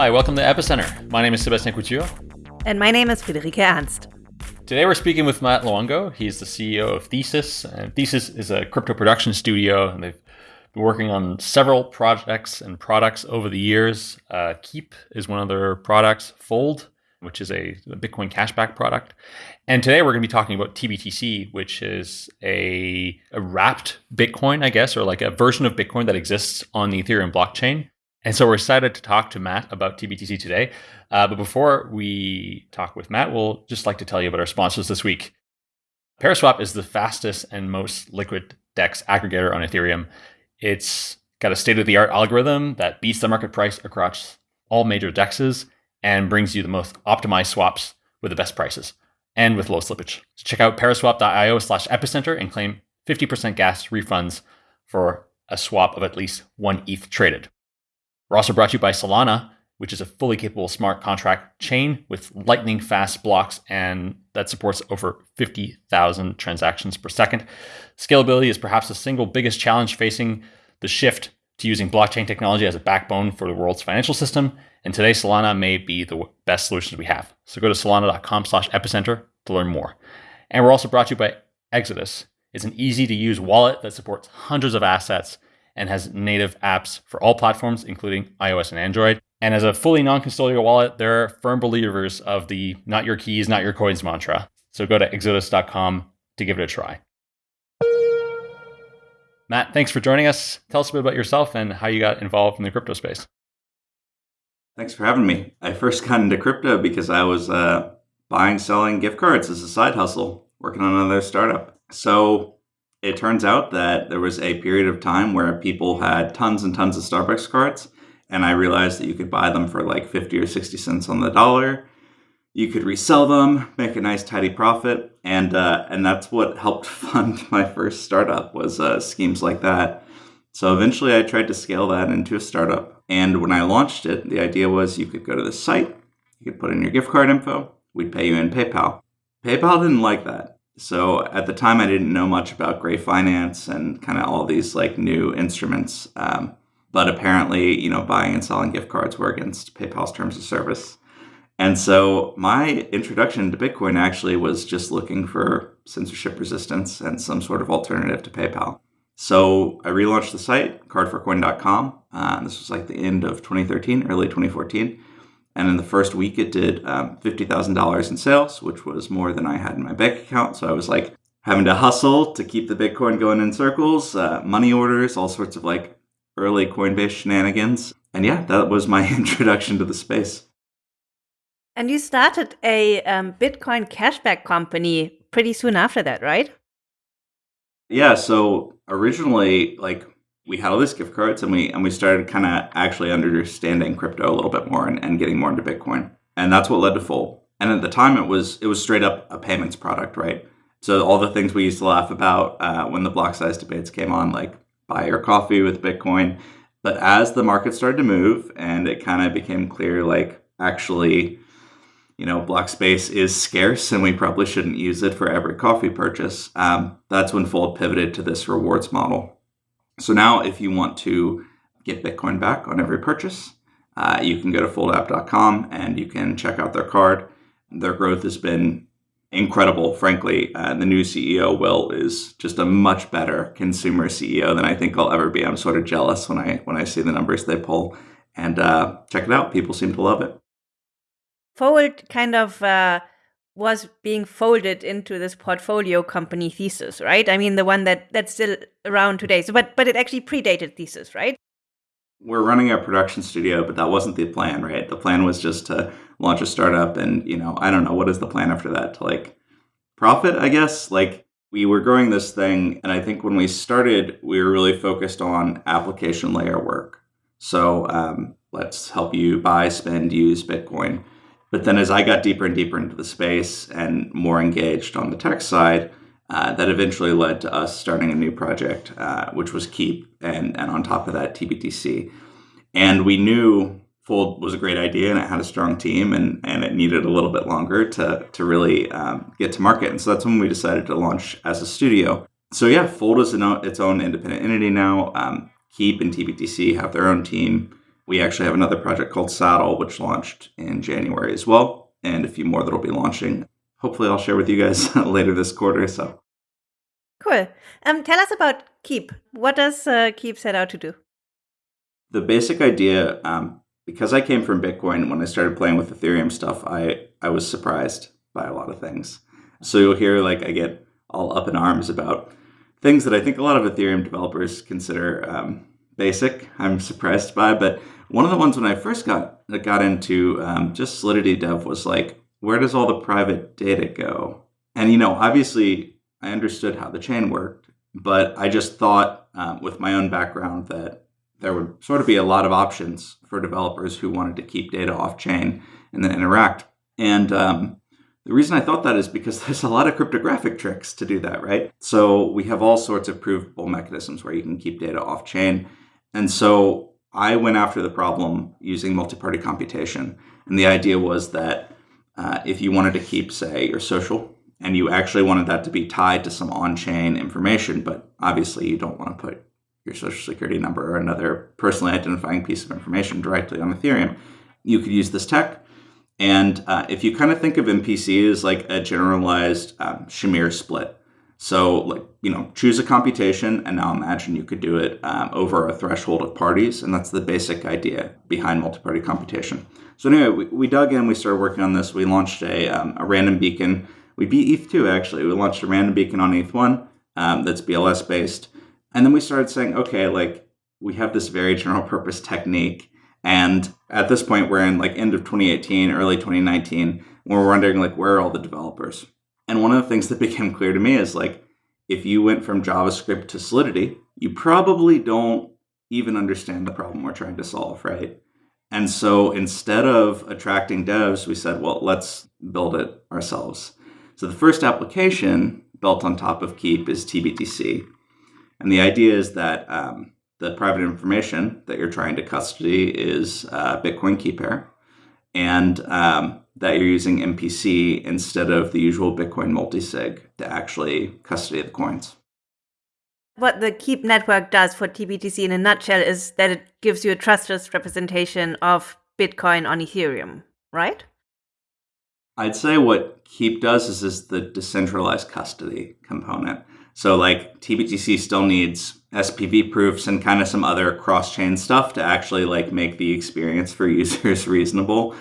Hi, welcome to Epicenter. My name is Sebastian Couture. And my name is Friederike Ernst. Today we're speaking with Matt Luongo. He's the CEO of Thesis. And Thesis is a crypto production studio, and they've been working on several projects and products over the years. Uh, Keep is one of their products, Fold, which is a, Bitcoin cashback product. And today we're going to be talking about TBTC, which is a, a wrapped Bitcoin, I guess, or like a version of Bitcoin that exists on the Ethereum blockchain. And so we're excited to talk to Matt about TBTC today. Uh, but before we talk with Matt, we'll just like to tell you about our sponsors this week. Paraswap is the fastest and most liquid DEX aggregator on Ethereum. It's got a state of the art algorithm that beats the market price across all major DEXs and brings you the most optimized swaps with the best prices and with low slippage. So check out paraswap.io slash epicenter and claim 50% gas refunds for a swap of at least one ETH traded. We're also brought to you by Solana, which is a fully capable smart contract chain with lightning fast blocks and that supports over 50,000 transactions per second. Scalability is perhaps the single biggest challenge facing the shift to using blockchain technology as a backbone for the world's financial system. And today, Solana may be the best solutions we have. So go to solana.com slash epicenter to learn more. And we're also brought to you by Exodus. It's an easy to use wallet that supports hundreds of assets and has native apps for all platforms, including iOS and Android. And as a fully non custodial wallet, they're firm believers of the not your keys, not your coins mantra. So go to exodus.com to give it a try. Matt, thanks for joining us. Tell us a bit about yourself and how you got involved in the crypto space. Thanks for having me. I first got into crypto because I was uh, buying, selling gift cards as a side hustle, working on another startup. So it turns out that there was a period of time where people had tons and tons of Starbucks cards, and I realized that you could buy them for like 50 or 60 cents on the dollar. You could resell them, make a nice tidy profit, and uh, and that's what helped fund my first startup was uh, schemes like that. So eventually, I tried to scale that into a startup, and when I launched it, the idea was you could go to the site, you could put in your gift card info, we'd pay you in PayPal. PayPal didn't like that. So at the time, I didn't know much about Gray Finance and kind of all these like new instruments. Um, but apparently, you know, buying and selling gift cards were against PayPal's terms of service. And so my introduction to Bitcoin actually was just looking for censorship resistance and some sort of alternative to PayPal. So I relaunched the site, cardforcoin.com. Uh, this was like the end of 2013, early 2014. And in the first week, it did um, $50,000 in sales, which was more than I had in my bank account. So I was like having to hustle to keep the Bitcoin going in circles, uh, money orders, all sorts of like early Coinbase shenanigans. And yeah, that was my introduction to the space. And you started a um, Bitcoin cashback company pretty soon after that, right? Yeah. So originally, like we had all these gift cards and we and we started kind of actually understanding crypto a little bit more and, and getting more into Bitcoin. And that's what led to Fold. And at the time it was it was straight up a payments product, right? So all the things we used to laugh about uh, when the block size debates came on, like buy your coffee with Bitcoin. But as the market started to move and it kind of became clear, like actually, you know, block space is scarce and we probably shouldn't use it for every coffee purchase, um, that's when Fold pivoted to this rewards model. So now if you want to get Bitcoin back on every purchase, uh, you can go to foldapp.com and you can check out their card. Their growth has been incredible, frankly. Uh, the new CEO, Will, is just a much better consumer CEO than I think I'll ever be. I'm sort of jealous when I when I see the numbers they pull. And uh, check it out. People seem to love it. Fold kind of uh, was being folded into this portfolio company thesis, right? I mean, the one that that's still around today. So, but but it actually predated thesis, right? We're running a production studio, but that wasn't the plan, right? The plan was just to launch a startup, and you know, I don't know what is the plan after that to like profit, I guess. Like we were growing this thing, and I think when we started, we were really focused on application layer work. So um, let's help you buy, spend, use Bitcoin but then as I got deeper and deeper into the space and more engaged on the tech side, uh, that eventually led to us starting a new project, uh, which was Keep, and, and on top of that, TBTC. And we knew Fold was a great idea and it had a strong team and, and it needed a little bit longer to, to really um, get to market. And so that's when we decided to launch as a studio. So yeah, Fold is an, its own independent entity now. Um, Keep and TBTC have their own team We actually have another project called Saddle, which launched in January as well, and a few more that'll be launching. Hopefully, I'll share with you guys later this quarter. So, cool. Um, tell us about Keep. What does uh, Keep set out to do? The basic idea, um, because I came from Bitcoin, when I started playing with Ethereum stuff, I I was surprised by a lot of things. So you'll hear like I get all up in arms about things that I think a lot of Ethereum developers consider um, basic. I'm surprised by, but one of the ones when I first got got into um, just Solidity Dev was like, where does all the private data go? And you know, obviously, I understood how the chain worked, but I just thought um, with my own background that there would sort of be a lot of options for developers who wanted to keep data off chain and then interact. And um, the reason I thought that is because there's a lot of cryptographic tricks to do that, right? So we have all sorts of provable mechanisms where you can keep data off chain. And so I went after the problem using multi-party computation. And the idea was that uh, if you wanted to keep, say, your social, and you actually wanted that to be tied to some on-chain information, but obviously you don't want to put your social security number or another personally identifying piece of information directly on Ethereum, you could use this tech and uh, if you kind of think of MPC as like a generalized um, Shamir split, so like you know choose a computation, and now imagine you could do it um, over a threshold of parties, and that's the basic idea behind multi-party computation. So anyway, we, we dug in, we started working on this. We launched a, um, a random beacon. We beat ETH2 actually. We launched a random beacon on ETH1 um, that's BLS based, and then we started saying, okay, like we have this very general purpose technique and at this point, we're in like end of 2018, early 2019, when we're wondering like where are all the developers? And one of the things that became clear to me is like if you went from JavaScript to Solidity, you probably don't even understand the problem we're trying to solve, right? And so instead of attracting devs, we said, well, let's build it ourselves. So the first application built on top of Keep is TBTC. And the idea is that um, the private information that you're trying to custody is uh, Bitcoin key pair, and um, that you're using MPC instead of the usual Bitcoin multisig to actually custody the coins. What the Keep network does for TBTC in a nutshell is that it gives you a trustless representation of Bitcoin on Ethereum, right? I'd say what Keep does is, is the decentralized custody component. So like TBTC still needs SPV proofs and kind of some other cross-chain stuff to actually like make the experience for users reasonable.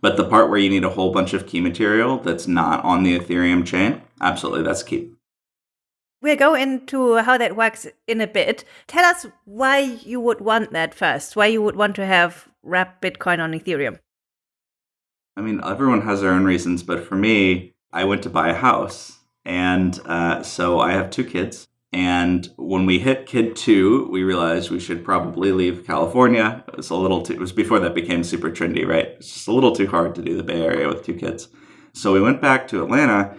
But the part where you need a whole bunch of key material that's not on the Ethereum chain, absolutely, that's key. We'll go into how that works in a bit. Tell us why you would want that first, why you would want to have wrap Bitcoin on Ethereum. I mean, everyone has their own reasons, but for me, I went to buy a house. And uh, so I have two kids. And when we hit kid two, we realized we should probably leave California. It was a little too, it was before that became super trendy, right? It's just a little too hard to do the Bay Area with two kids. So we went back to Atlanta.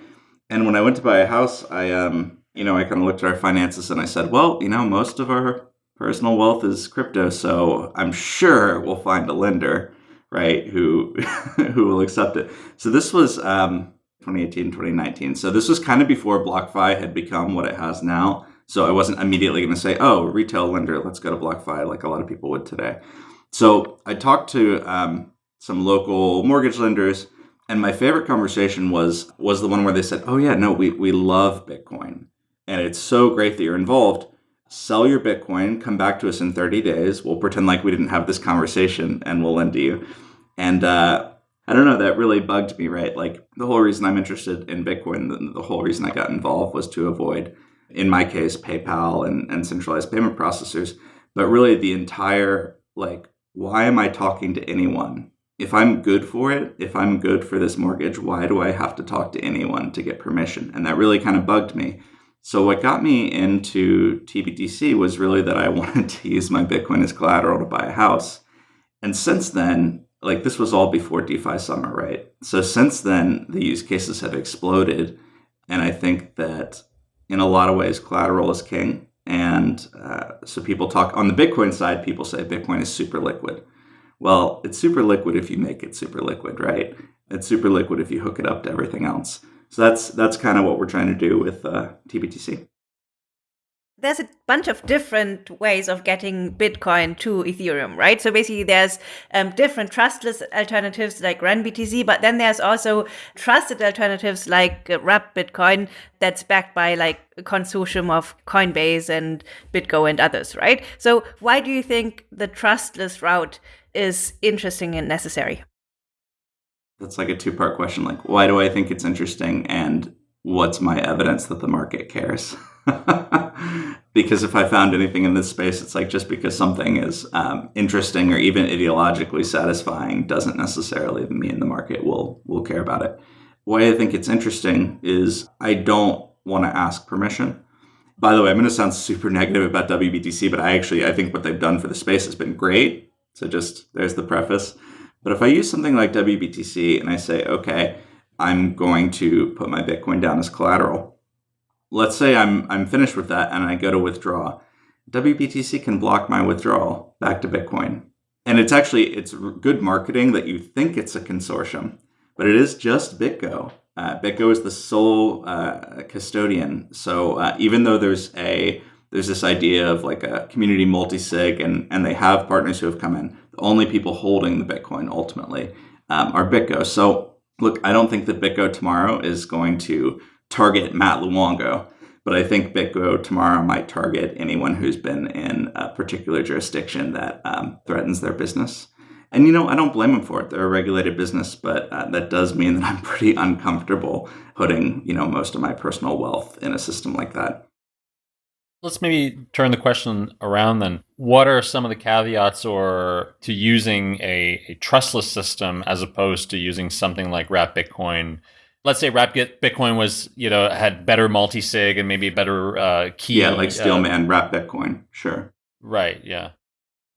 And when I went to buy a house, I, um, you know, I kind of looked at our finances and I said, well, you know, most of our personal wealth is crypto. So I'm sure we'll find a lender, right, who, who will accept it. So this was, um, 2018, 2019. So this was kind of before BlockFi had become what it has now. So I wasn't immediately going to say, oh, retail lender, let's go to BlockFi like a lot of people would today. So I talked to um, some local mortgage lenders, and my favorite conversation was was the one where they said, oh yeah, no, we, we love Bitcoin. And it's so great that you're involved. Sell your Bitcoin, come back to us in 30 days. We'll pretend like we didn't have this conversation and we'll lend to you. And uh, I don't know, that really bugged me, right? Like the whole reason I'm interested in Bitcoin, the, the, whole reason I got involved was to avoid, in my case, PayPal and, and centralized payment processors. But really the entire, like, why am I talking to anyone? If I'm good for it, if I'm good for this mortgage, why do I have to talk to anyone to get permission? And that really kind of bugged me. So what got me into TBTC was really that I wanted to use my Bitcoin as collateral to buy a house. And since then, like this was all before DeFi summer, right? So since then, the use cases have exploded. And I think that in a lot of ways, collateral is king. And uh, so people talk on the Bitcoin side, people say Bitcoin is super liquid. Well, it's super liquid if you make it super liquid, right? It's super liquid if you hook it up to everything else. So that's that's kind of what we're trying to do with uh, TBTC. There's a bunch of different ways of getting Bitcoin to Ethereum, right? So basically, there's um, different trustless alternatives like renBTC, but then there's also trusted alternatives like uh, Wrap Bitcoin that's backed by like a consortium of Coinbase and BitGo and others, right? So why do you think the trustless route is interesting and necessary? That's like a two part question. Like, why do I think it's interesting? And what's my evidence that the market cares? because if I found anything in this space, it's like just because something is um, interesting or even ideologically satisfying doesn't necessarily mean the market will will care about it. Why I think it's interesting is I don't want to ask permission. By the way, I'm going to sound super negative about WBTC, but I actually I think what they've done for the space has been great. So just there's the preface. But if I use something like WBTC and I say, okay, I'm going to put my Bitcoin down as collateral let's say I'm I'm finished with that and I go to withdraw. WBTC can block my withdrawal back to Bitcoin. And it's actually it's good marketing that you think it's a consortium, but it is just BitGo. Uh, BitGo is the sole uh, custodian. So uh, even though there's a there's this idea of like a community multi-sig and, and they have partners who have come in, the only people holding the Bitcoin ultimately um, are BitGo. So look, I don't think that BitGo tomorrow is going to target Matt Luongo, but I think BitGo tomorrow might target anyone who's been in a particular jurisdiction that um, threatens their business. And you know, I don't blame them for it. They're a regulated business, but uh, that does mean that I'm pretty uncomfortable putting you know most of my personal wealth in a system like that. Let's maybe turn the question around then. What are some of the caveats or to using a, a trustless system as opposed to using something like Wrap Bitcoin let's say Wrap Bitcoin was, you know, had better multi sig and maybe better uh, key. Yeah, like Steelman, uh, Wrap Bitcoin. Sure. Right. Yeah.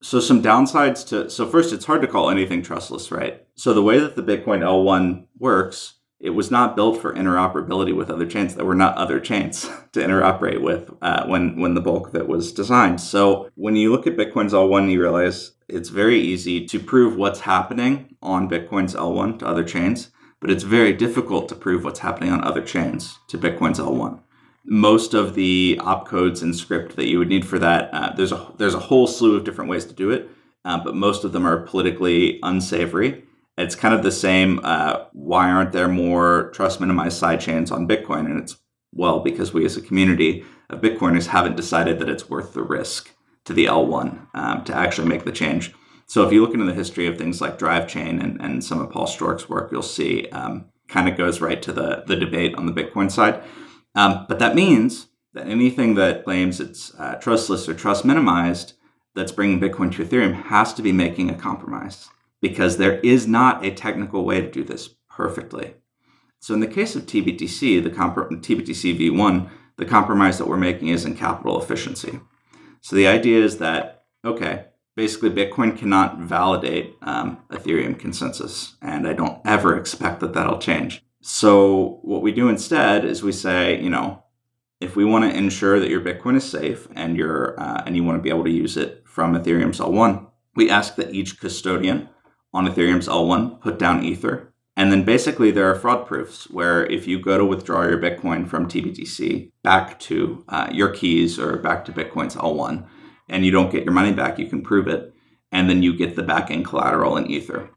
So some downsides to so first, it's hard to call anything trustless, right? So the way that the Bitcoin L1 works, it was not built for interoperability with other chains. There were not other chains to interoperate with uh, when when the bulk of it was designed. So when you look at Bitcoin's L1, you realize it's very easy to prove what's happening on Bitcoin's L1 to other chains but it's very difficult to prove what's happening on other chains to Bitcoin's L1. Most of the opcodes and script that you would need for that, uh, there's a there's a whole slew of different ways to do it, uh, but most of them are politically unsavory. It's kind of the same. Uh, why aren't there more trust minimized sidechains on Bitcoin? And it's well because we as a community of Bitcoiners haven't decided that it's worth the risk to the L1 um, to actually make the change. So if you look into the history of things like DriveChain and, and some of Paul Sztorc's work, you'll see um, kind of goes right to the, the debate on the Bitcoin side. Um, but that means that anything that claims it's uh, trustless or trust minimized that's bringing Bitcoin to Ethereum has to be making a compromise because there is not a technical way to do this perfectly. So in the case of TBTC, the TBTC v1, the compromise that we're making is in capital efficiency. So the idea is that, okay, basically Bitcoin cannot validate um, Ethereum consensus, and I don't ever expect that that'll change. So what we do instead is we say, you know, if we want to ensure that your Bitcoin is safe and you're uh, and you want to be able to use it from Ethereum's L1, we ask that each custodian on Ethereum's L1 put down Ether. And then basically there are fraud proofs where if you go to withdraw your Bitcoin from TBTC back to uh, your keys or back to Bitcoin's L1, and you don't get your money back, you can prove it. And then you get the back end collateral in Ether.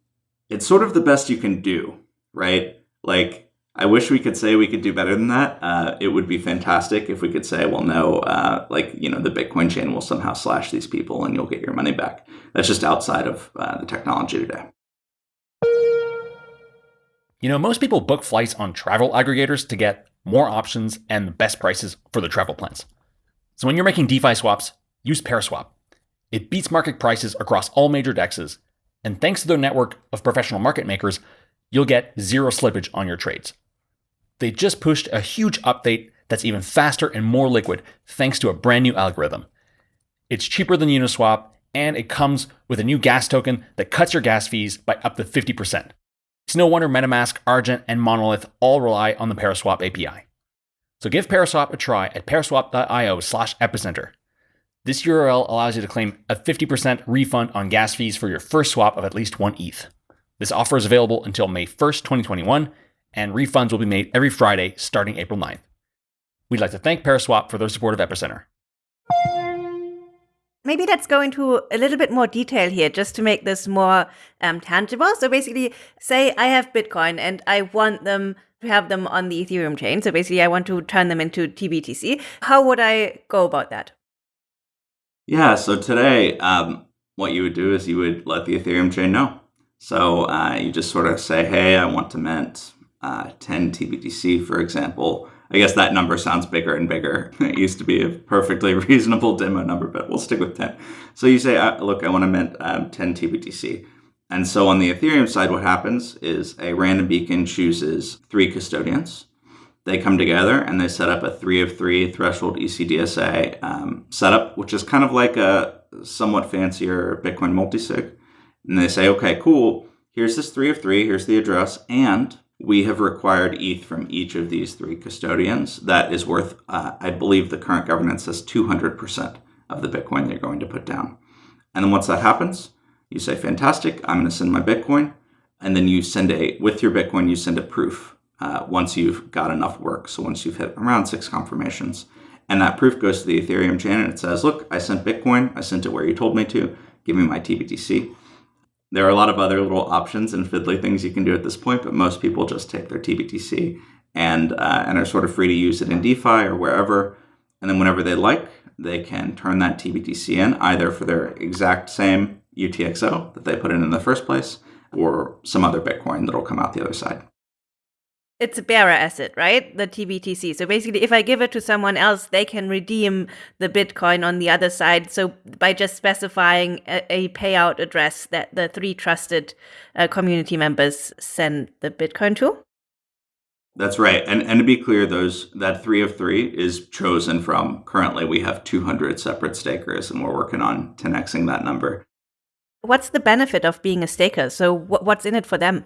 It's sort of the best you can do, right? Like, I wish we could say we could do better than that. Uh, it would be fantastic if we could say, well, no, uh, like, you know, the Bitcoin chain will somehow slash these people and you'll get your money back. That's just outside of uh, the technology today. You know, most people book flights on travel aggregators to get more options and the best prices for their travel plans. So when you're making DeFi swaps, use Paraswap. It beats market prices across all major dexes, and thanks to their network of professional market makers, you'll get zero slippage on your trades. They just pushed a huge update that's even faster and more liquid thanks to a brand new algorithm. It's cheaper than Uniswap, and it comes with a new gas token that cuts your gas fees by up to 50%. It's no wonder MetaMask, Argent, and Monolith all rely on the Paraswap API. So give Paraswap a try at paraswap.io slash epicenter. This URL allows you to claim a 50% refund on gas fees for your first swap of at least one ETH. This offer is available until May 1st, 2021, and refunds will be made every Friday starting April 9th. We'd like to thank Paraswap for their support of Epicenter. maybe let's go into a little bit more detail here just to make this more um, tangible. So basically, say I have Bitcoin and I want them to have them on the Ethereum chain. So basically, I want to turn them into TBTC. How would I go about that? Yeah, so today, um, what you would do is you would let the Ethereum chain know. So uh, you just sort of say, hey, I want to mint uh, 10 TBTC, for example. I guess that number sounds bigger and bigger. It used to be a perfectly reasonable demo number, but we'll stick with 10. So you say, uh, look, I want to mint um, 10 TBTC. And so on the Ethereum side, what happens is a random beacon chooses three custodians. They come together and they set up a three of three threshold ECDSA um, setup, which is kind of like a somewhat fancier Bitcoin multisig. And they say, okay, cool. Here's this three of three. Here's the address. And we have required ETH from each of these three custodians. That is worth, uh, I believe the current governance says 200% of the Bitcoin they're going to put down. And then once that happens, you say, fantastic, I'm going to send my Bitcoin. And then you send a, with your Bitcoin, you send a proof uh, once you've got enough work. So once you've hit around six confirmations. And that proof goes to the Ethereum chain and it says, look, I sent Bitcoin. I sent it where you told me to. Give me my TBTC. There are a lot of other little options and fiddly things you can do at this point, but most people just take their TBTC and, uh, and are sort of free to use it in DeFi or wherever. And then whenever they like, they can turn that TBTC in either for their exact same UTXO that they put in in the first place or some other Bitcoin that'll come out the other side it's a bearer asset, right? The TBTC. So basically, if I give it to someone else, they can redeem the Bitcoin on the other side. So by just specifying a, a payout address that the three trusted uh, community members send the Bitcoin to. That's right. And and to be clear, those that three of three is chosen from currently we have 200 separate stakers and we're working on 10xing that number. What's the benefit of being a staker? So what's in it for them?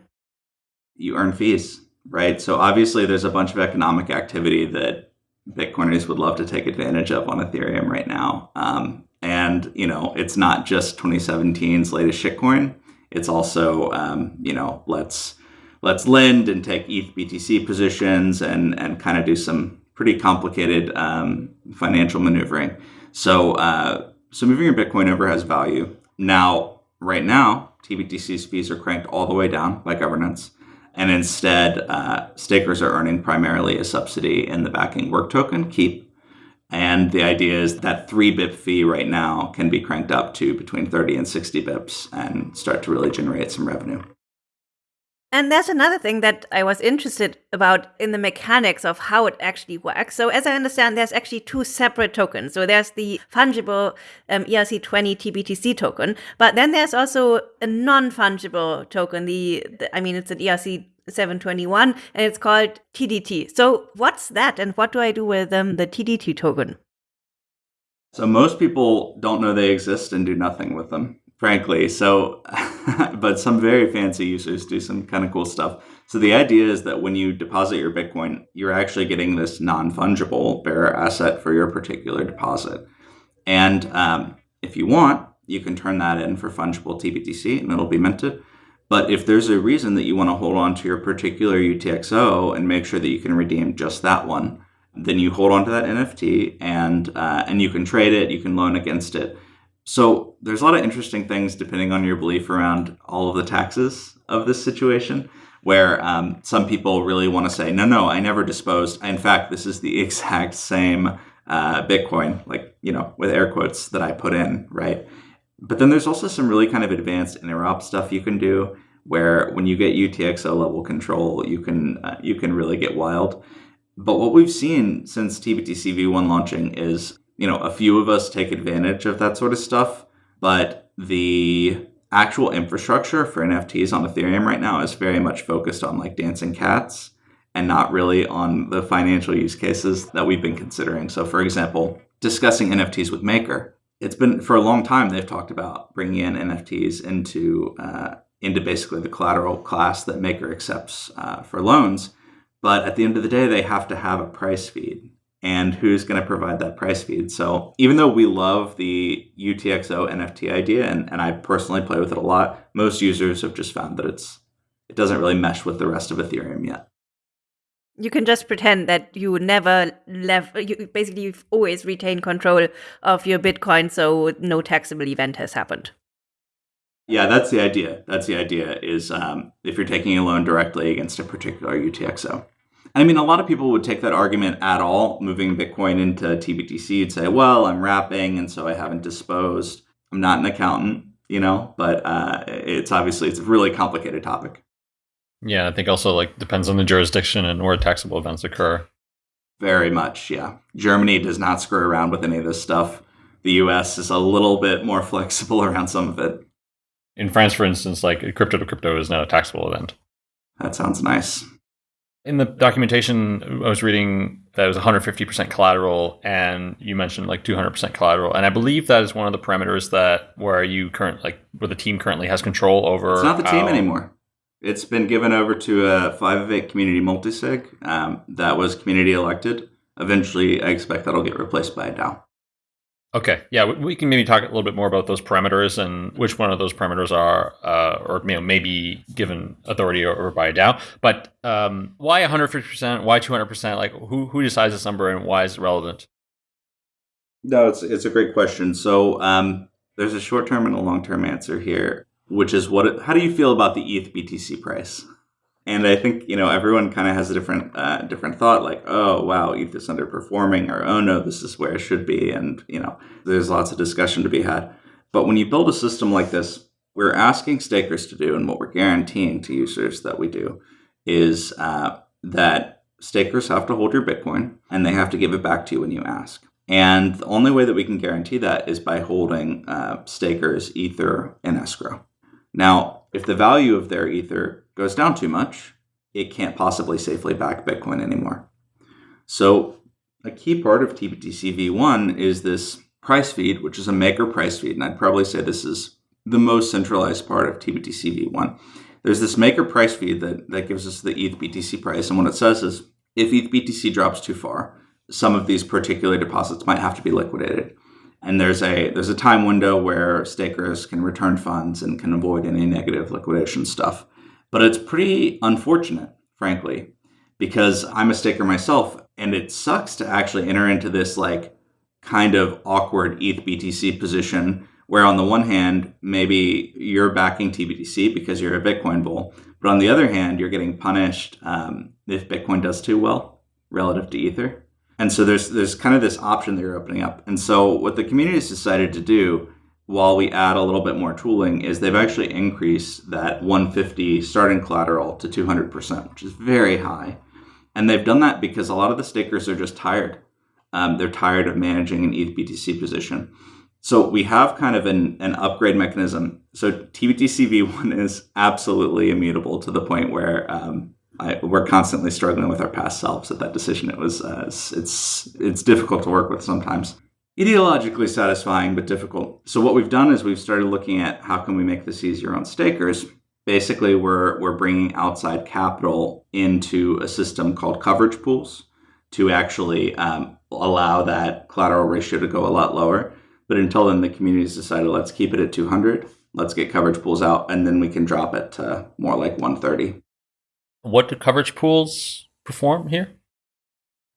You earn fees right? So obviously there's a bunch of economic activity that Bitcoiners would love to take advantage of on Ethereum right now. Um, and, you know, it's not just 2017's latest shitcoin. It's also, um, you know, let's let's lend and take ETH BTC positions and, and kind of do some pretty complicated um, financial maneuvering. So, uh, so moving your Bitcoin over has value. Now, right now, TBTC's fees are cranked all the way down by governance and instead uh, stakers are earning primarily a subsidy in the backing work token keep. And the idea is that three bip fee right now can be cranked up to between 30 and 60 bips and start to really generate some revenue and there's another thing that I was interested about in the mechanics of how it actually works. So, as I understand, there's actually two separate tokens. So, there's the fungible um, ERC20 TBTC token, but then there's also a non fungible token. The, the, I mean, it's an ERC 721 and it's called TDT. So, what's that and what do I do with um, the TDT token? So, most people don't know they exist and do nothing with them frankly. So, but some very fancy users do some kind of cool stuff. So the idea is that when you deposit your Bitcoin, you're actually getting this non-fungible bearer asset for your particular deposit. And um, if you want, you can turn that in for fungible TBTC and it'll be minted. But if there's a reason that you want to hold on to your particular UTXO and make sure that you can redeem just that one, then you hold on to that NFT and uh, and you can trade it, you can loan against it. So there's a lot of interesting things depending on your belief around all of the taxes of this situation, where um, some people really want to say, no, no, I never disposed. In fact, this is the exact same uh, Bitcoin, like, you know, with air quotes that I put in, right? But then there's also some really kind of advanced interop stuff you can do where when you get UTXO level control, you can uh, you can really get wild. But what we've seen since TBTC v1 launching is you know, a few of us take advantage of that sort of stuff, but the actual infrastructure for NFTs on Ethereum right now is very much focused on like dancing cats and not really on the financial use cases that we've been considering. So, for example, discussing NFTs with Maker, it's been for a long time they've talked about bringing in NFTs into uh, into basically the collateral class that Maker accepts uh, for loans. But at the end of the day, they have to have a price feed and who's going to provide that price feed. So even though we love the UTXO NFT idea, and, and I personally play with it a lot, most users have just found that it's it doesn't really mesh with the rest of Ethereum yet. You can just pretend that you never left. You basically you've always retained control of your Bitcoin, so no taxable event has happened. Yeah, that's the idea. That's the idea. Is um, if you're taking a loan directly against a particular UTXO. I mean, a lot of people would take that argument at all, moving Bitcoin into TBTC. You'd say, "Well, I'm wrapping, and so I haven't disposed. I'm not an accountant, you know." But uh, it's obviously it's a really complicated topic. Yeah, I think also like depends on the jurisdiction and where taxable events occur. Very much, yeah. Germany does not screw around with any of this stuff. The US is a little bit more flexible around some of it. In France, for instance, like crypto to crypto is not a taxable event. That sounds nice. In the documentation, I was reading that it was 150% collateral, and you mentioned like 200% collateral, and I believe that is one of the parameters that where you current like where the team currently has control over. It's not the team anymore. It's been given over to a five of eight community multisig um, that was community elected. Eventually, I expect that'll get replaced by a DAO. Okay, yeah, we- can maybe talk a little bit more about those parameters and which one of those parameters are, uh, or you know, maybe given authority over by a DAO. But um, why 150%? Why 200%? Like, who who decides this number and why is it relevant? No, it's it's a great question. So um, there's a short term and a long term answer here, which is what? How do you feel about the ETH BTC price? And I think you know everyone kind of has a different uh, different thought, like, oh wow, ETH is underperforming, or oh no, this is where it should be, and you know, there's lots of discussion to be had. But when you build a system like this, we're asking stakers to do, and what we're guaranteeing to users that we do, is uh, that stakers have to hold your Bitcoin, and they have to give it back to you when you ask. And the only way that we can guarantee that is by holding uh, stakers Ether in escrow. Now, if the value of their Ether goes down too much, it can't possibly safely back Bitcoin anymore. So, a key part of TBTC v1 is this price feed, which is a maker price feed. And I'd probably say this is the most centralized part of TBTC v1. There's this maker price feed that, that gives us the ETH BTC price. And what it says is if ETH BTC drops too far, some of these particular deposits might have to be liquidated. And there's a there's a time window where stakers can return funds and can avoid any negative liquidation stuff. But it's pretty unfortunate, frankly, because I'm a staker myself, and it sucks to actually enter into this like kind of awkward ETH BTC position where on the one hand, maybe you're backing TBTC because you're a Bitcoin bull, but on the other hand, you're getting punished um, if Bitcoin does too well relative to Ether. And so there's there's kind of this option that you're opening up. And so what the community has decided to do while we add a little bit more tooling is they've actually increased that 150 starting collateral to 200%, which is very high. And they've done that because a lot of the stakers are just tired. Um, they're tired of managing an ETH BTC position. So we have kind of an, an upgrade mechanism. So TBTC v1 is absolutely immutable to the point where um, I, we're constantly struggling with our past selves at that decision. It was uh, it's, it's it's difficult to work with sometimes. Ideologically satisfying, but difficult. So what we've done is we've started looking at how can we make this easier on stakers. Basically, we're we're bringing outside capital into a system called coverage pools to actually um, allow that collateral ratio to go a lot lower. But until then, the community's decided let's keep it at 200. Let's get coverage pools out, and then we can drop it to more like 130. What do coverage pools perform here?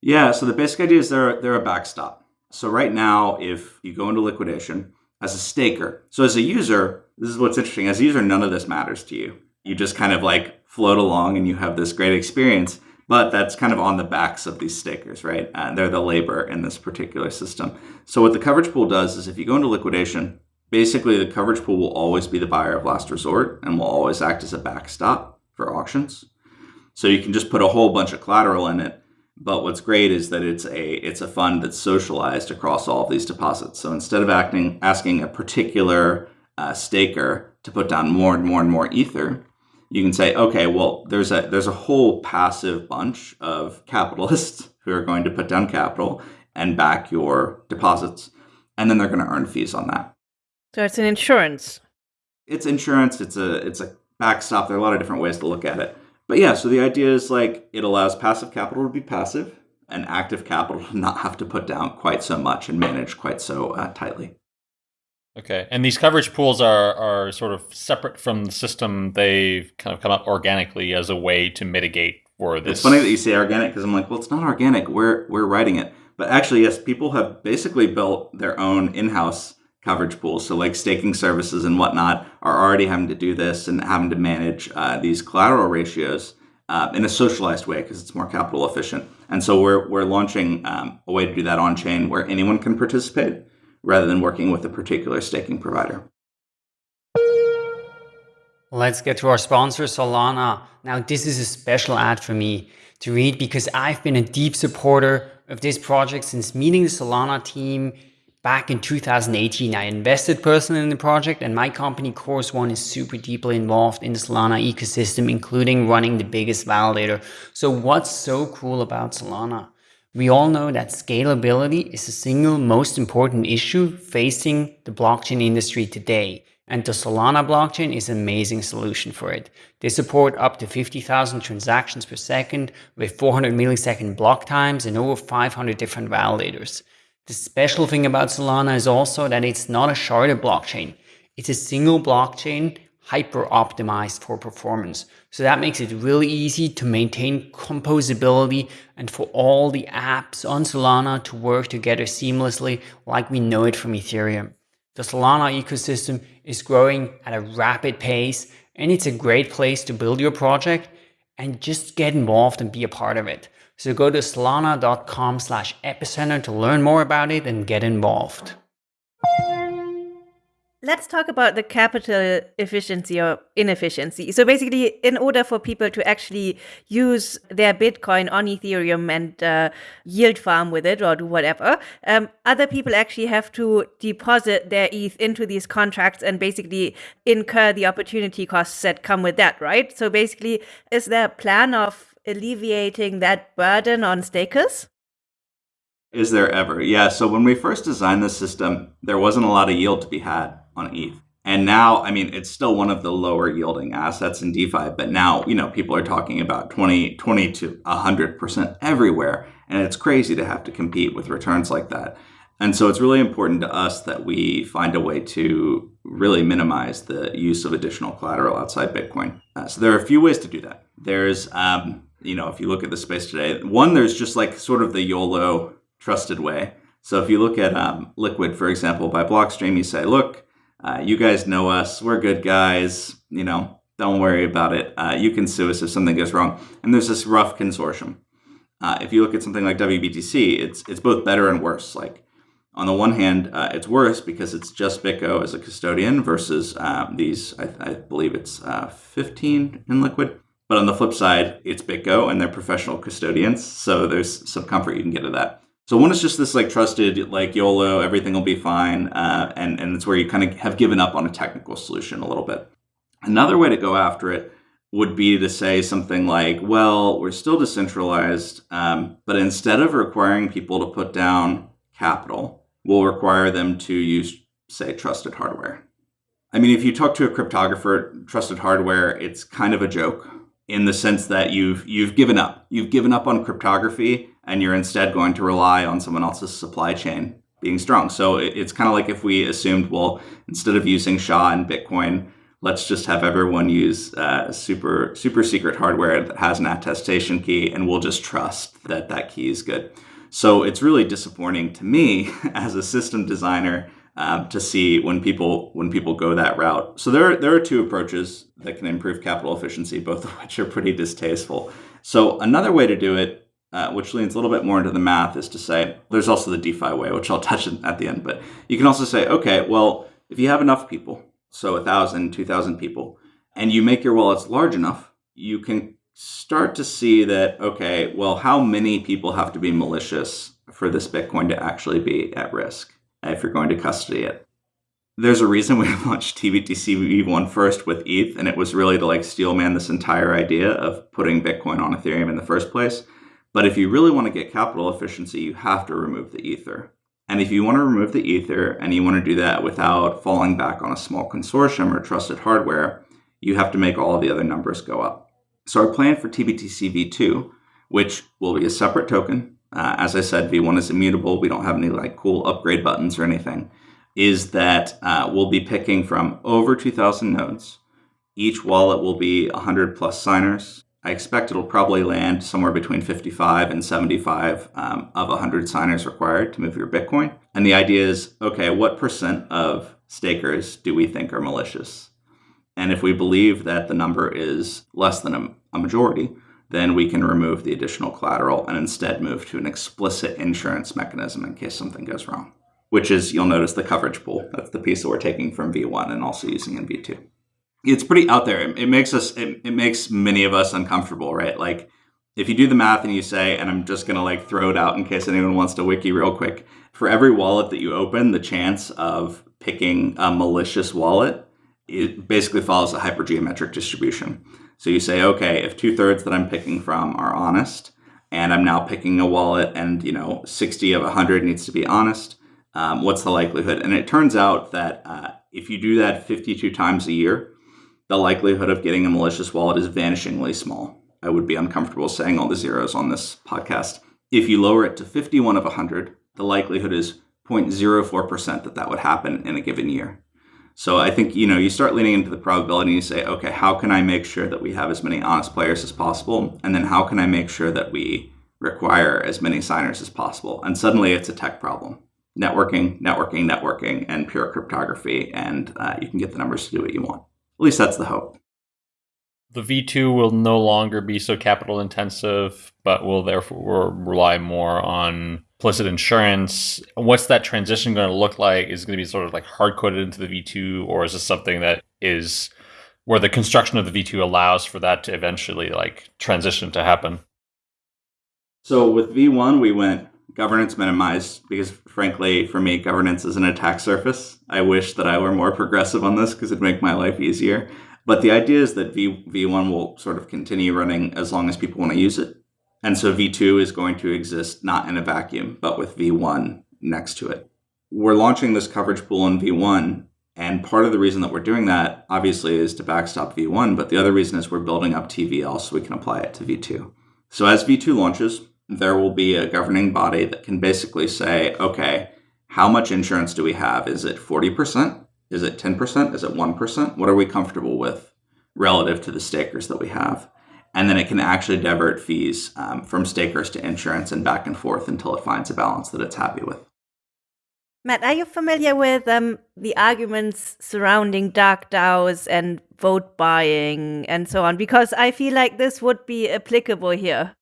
Yeah, so the basic idea is they're they're a backstop. So right now, if you go into liquidation as a staker, so as a user, this is what's interesting. As a user, none of this matters to you. You just kind of like float along and you have this great experience. But that's kind of on the backs of these stakers, right? Uh, they're the labor in this particular system. So what the coverage pool does is if you go into liquidation, basically the coverage pool will always be the buyer of last resort and will always act as a backstop for auctions. So you can just put a whole bunch of collateral in it but what's great is that it's a it's a fund that's socialized across all of these deposits. So instead of acting asking a particular uh, staker to put down more and more and more ether, you can say, okay, well, there's a there's a whole passive bunch of capitalists who are going to put down capital and back your deposits, and then they're going to earn fees on that. So it's an insurance. It's insurance. It's a it's a backstop. There are a lot of different ways to look at it. But yeah, so the idea is like it allows passive capital to be passive and active capital to not have to put down quite so much and manage quite so uh, tightly. Okay, and these coverage pools are are sort of separate from the system. They've kind of come up organically as a way to mitigate for this. It's funny that you say organic because I'm like, well, it's not organic. We're we're writing it, but actually, yes, people have basically built their own in-house coverage pools. So like staking services and whatnot are already having to do this and having to manage uh, these collateral ratios uh, in a socialized way because it's more capital efficient. And so we're we're launching um, a way to do that on chain where anyone can participate rather than working with a particular staking provider. Let's get to our sponsor, Solana. Now, this is a special ad for me to read because I've been a deep supporter of this project since meeting the Solana team back in 2018. I invested personally in the project and my company, Chorus One, is super deeply involved in the Solana ecosystem, including running the biggest validator. So what's so cool about Solana? We all know that scalability is the single most important issue facing the blockchain industry today. And the Solana blockchain is an amazing solution for it. They support up to 50,000 transactions per second with 400 millisecond block times and over 500 different validators. The special thing about Solana is also that it's not a sharded blockchain. It's a single blockchain hyper optimized for performance. So that makes it really easy to maintain composability and for all the apps on Solana to work together seamlessly like we know it from Ethereum. The Solana ecosystem is growing at a rapid pace and it's a great place to build your project and just get involved and be a part of it. So go to solana.com slash epicenter to learn more about it and get involved. Let's talk about the capital efficiency or inefficiency. So basically, in order for people to actually use their Bitcoin on Ethereum and uh, yield farm with it or do whatever, um, other people actually have to deposit their ETH into these contracts and basically incur the opportunity costs that come with that, right? So basically, is there a plan of alleviating that burden on stakers? Is there ever? Yeah. So when we first designed the system, there wasn't a lot of yield to be had on ETH. And now, I mean, it's still one of the lower yielding assets in DeFi, but now, you know, people are talking about 20, 20 to 100% everywhere. And it's crazy to have to compete with returns like that. And so it's really important to us that we find a way to really minimize the use of additional collateral outside Bitcoin. Uh, so there are a few ways to do that. There's, um, you know, if you look at the space today, one, there's just like sort of the YOLO trusted way. So if you look at um, Liquid, for example, by Blockstream, you say, look, uh, you guys know us. We're good guys. You know, don't worry about it. Uh, you can sue us if something goes wrong. And there's this rough consortium. Uh, if you look at something like WBTC, it's it's both better and worse. Like on the one hand, uh, it's worse because it's just BitGo as a custodian versus um, these. I, I, believe it's uh, 15 in Liquid. But on the flip side, it's BitGo and they're professional custodians. So there's some comfort you can get of that. So one is just this like trusted, like YOLO, everything will be fine, uh, and and it's where you kind of have given up on a technical solution a little bit. Another way to go after it would be to say something like, well, we're still decentralized, um, but instead of requiring people to put down capital, we'll require them to use, say, trusted hardware. I mean, if you talk to a cryptographer, trusted hardware, it's kind of a joke in the sense that you've you've given up. You've given up on cryptography and you're instead going to rely on someone else's supply chain being strong. So it's kind of like if we assumed, well, instead of using SHA and Bitcoin, let's just have everyone use uh, super super secret hardware that has an attestation key, and we'll just trust that that key is good. So it's really disappointing to me as a system designer um, to see when people when people go that route. So there are, there are two approaches that can improve capital efficiency, both of which are pretty distasteful. So another way to do it uh, which leans a little bit more into the math, is to say there's also the DeFi way, which I'll touch at the end. But you can also say, okay, well, if you have enough people, so a thousand, two thousand people, and you make your wallets large enough, you can start to see that, okay, well, how many people have to be malicious for this Bitcoin to actually be at risk if you're going to custody it? There's a reason we launched TBTC V1 first with ETH, and it was really to like steelman this entire idea of putting Bitcoin on Ethereum in the first place. But if you really want to get capital efficiency, you have to remove the ether. And if you want to remove the ether and you want to do that without falling back on a small consortium or trusted hardware, you have to make all the other numbers go up. So our plan for TBTC V2, which will be a separate token, uh, as I said, V1 is immutable. We don't have any like cool upgrade buttons or anything, is that uh, we'll be picking from over 2,000 nodes. Each wallet will be 100 plus signers I expect it'll probably land somewhere between 55 and 75 um, of 100 signers required to move your Bitcoin. And the idea is okay, what percent of stakers do we think are malicious? And if we believe that the number is less than a, a majority, then we can remove the additional collateral and instead move to an explicit insurance mechanism in case something goes wrong, which is, you'll notice, the coverage pool. That's the piece that we're taking from V1 and also using in V2 it's pretty out there. It, it makes us, it, it makes many of us uncomfortable, right? Like if you do the math and you say, and I'm just going to like throw it out in case anyone wants to wiki real quick, for every wallet that you open, the chance of picking a malicious wallet it basically follows a hypergeometric distribution. So you say, okay, if two thirds that I'm picking from are honest, and I'm now picking a wallet, and you know, 60 of 100 needs to be honest, um, what's the likelihood? And it turns out that uh, if you do that 52 times a year, the likelihood of getting a malicious wallet is vanishingly small. I would be uncomfortable saying all the zeros on this podcast. If you lower it to 51 of 100, the likelihood is 0.04% that that would happen in a given year. So I think, you know, you start leaning into the probability and you say, okay, how can I make sure that we have as many honest players as possible? And then how can I make sure that we require as many signers as possible? And suddenly it's a tech problem. Networking, networking, networking, and pure cryptography. And uh, you can get the numbers to do what you want. At least that's the hope. The V2 will no longer be so capital intensive, but will therefore rely more on implicit insurance. What's that transition going to look like? Is it going to be sort of like hard coded into the V2, or is this something that is where the construction of the V2 allows for that to eventually like transition to happen? So with V1, we went governance minimized because frankly for me governance is an attack surface. I wish that i were more progressive on this because it'd make my life easier. But the idea is that v, v1 will sort of continue running as long as people want to use it. And so v2 is going to exist not in a vacuum but with v1 next to it. We're launching this coverage pool in v1 and part of the reason that we're doing that obviously is to backstop v1 but the other reason is we're building up tvl so we can apply it to v2 so as v2 launches there will be a governing body that can basically say, okay, how much insurance do we have? Is it 40%? Is it 10%? Is it 1%? What are we comfortable with relative to the stakers that we have? And then it can actually divert fees um, from stakers to insurance and back and forth until it finds a balance that it's happy with. Matt, are you familiar with um, the arguments surrounding dark DAOs and vote buying and so on? Because I feel like this would be applicable here.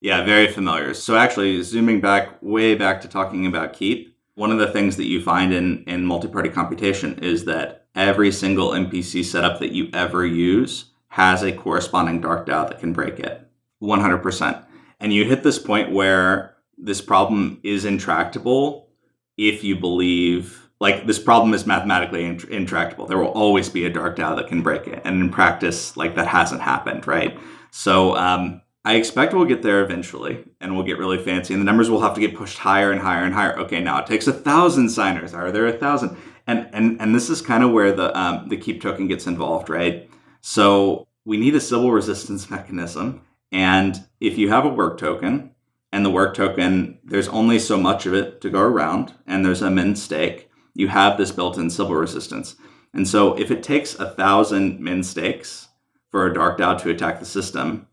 Yeah, very familiar. So actually, zooming back way back to talking about Keep, one of the things that you find in, in multi-party computation is that every single MPC setup that you ever use has a corresponding dark DAO that can break it, 100%. And you hit this point where this problem is intractable if you believe like this problem is mathematically intractable. There will always be a dark DAO that can break it. And in practice, like that hasn't happened, right? So um, I expect we'll get there eventually and we'll get really fancy and the numbers will have to get pushed higher and higher and higher. Okay, now it takes a thousand signers. Are there a thousand? And and and this is kind of where the um, the keep token gets involved, right? So we need a Sybil resistance mechanism. And if you have a work token and the work token, there's only so much of it to go around and there's a min stake, you have this built-in Sybil resistance. And so if it takes a thousand min stakes for a dark DAO to attack the system,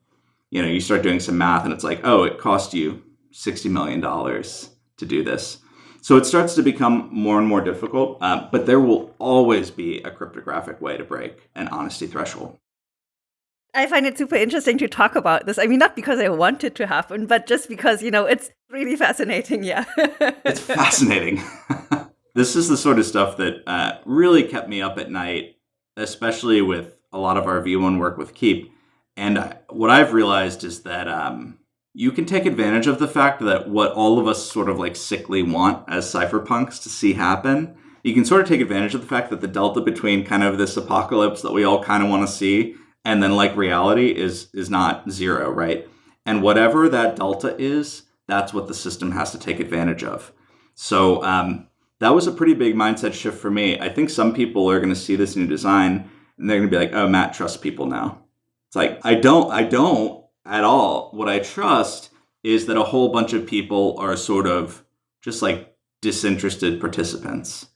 you know, you start doing some math and it's like, oh, it cost you $60 million to do this. So it starts to become more and more difficult, uh, but there will always be a cryptographic way to break an honesty threshold. I find it super interesting to talk about this. I mean, not because I want it to happen, but just because, you know, it's really fascinating. Yeah. it's fascinating. this is the sort of stuff that uh, really kept me up at night, especially with a lot of our V1 work with Keep and what I've realized is that um, you can take advantage of the fact that what all of us sort of like sickly want as cypherpunks to see happen, you can sort of take advantage of the fact that the delta between kind of this apocalypse that we all kind of want to see and then like reality is is not zero, right? And whatever that delta is, that's what the system has to take advantage of. So um, that was a pretty big mindset shift for me. I think some people are going to see this new design and they're going to be like, "Oh, Matt trusts people now." Like I don't I don't at all. What I trust is that a whole bunch of people are sort of just like disinterested participants.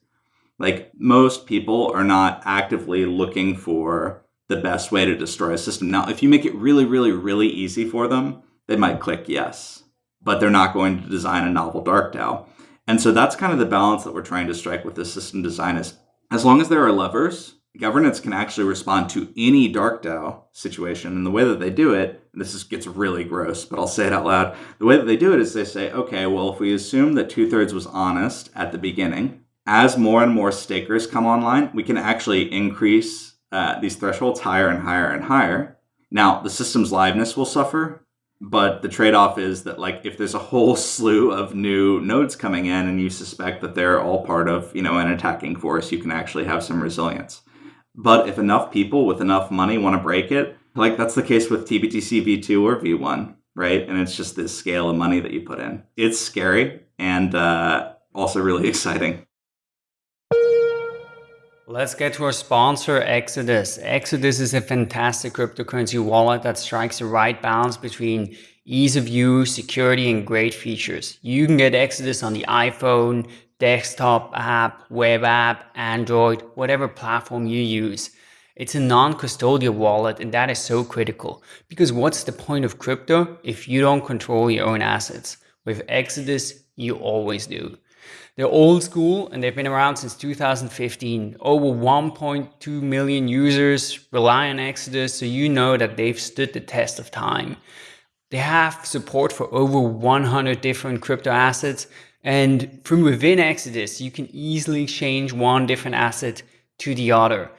Like most people are not actively looking for the best way to destroy a system. Now, if you make it really, really, really easy for them, they might click yes, but they're not going to design a novel dark DAO. And so that's kind of the balance that we're trying to strike with this system design is as long as there are levers, governance can actually respond to any dark DAO situation. And the way that they do it, this is, gets really gross, but I'll say it out loud. The way that they do it is they say, okay, well, if we assume that two thirds was honest at the beginning, as more and more stakers come online, we can actually increase uh, these thresholds higher and higher and higher. Now, the system's liveness will suffer, but the trade-off is that like if there's a whole slew of new nodes coming in and you suspect that they're all part of you know an attacking force, you can actually have some resilience. But if enough people with enough money want to break it, like that's the case with TBTC v2 or v1, right? And it's just this scale of money that you put in. It's scary and uh, also really exciting. Let's get to our sponsor, Exodus. Exodus is a fantastic cryptocurrency wallet that strikes the right balance between ease of use, security, and great features. You can get Exodus on the iPhone, desktop app, web app, Android, whatever platform you use. It's a non-custodial wallet and that is so critical because what's the point of crypto if you don't control your own assets? With Exodus, you always do. They're old school and they've been around since 2015. Over 1.2 million users rely on Exodus, so you know that they've stood the test of time. They have support for over 100 different crypto assets, and from within Exodus, you can easily change one different asset to the other.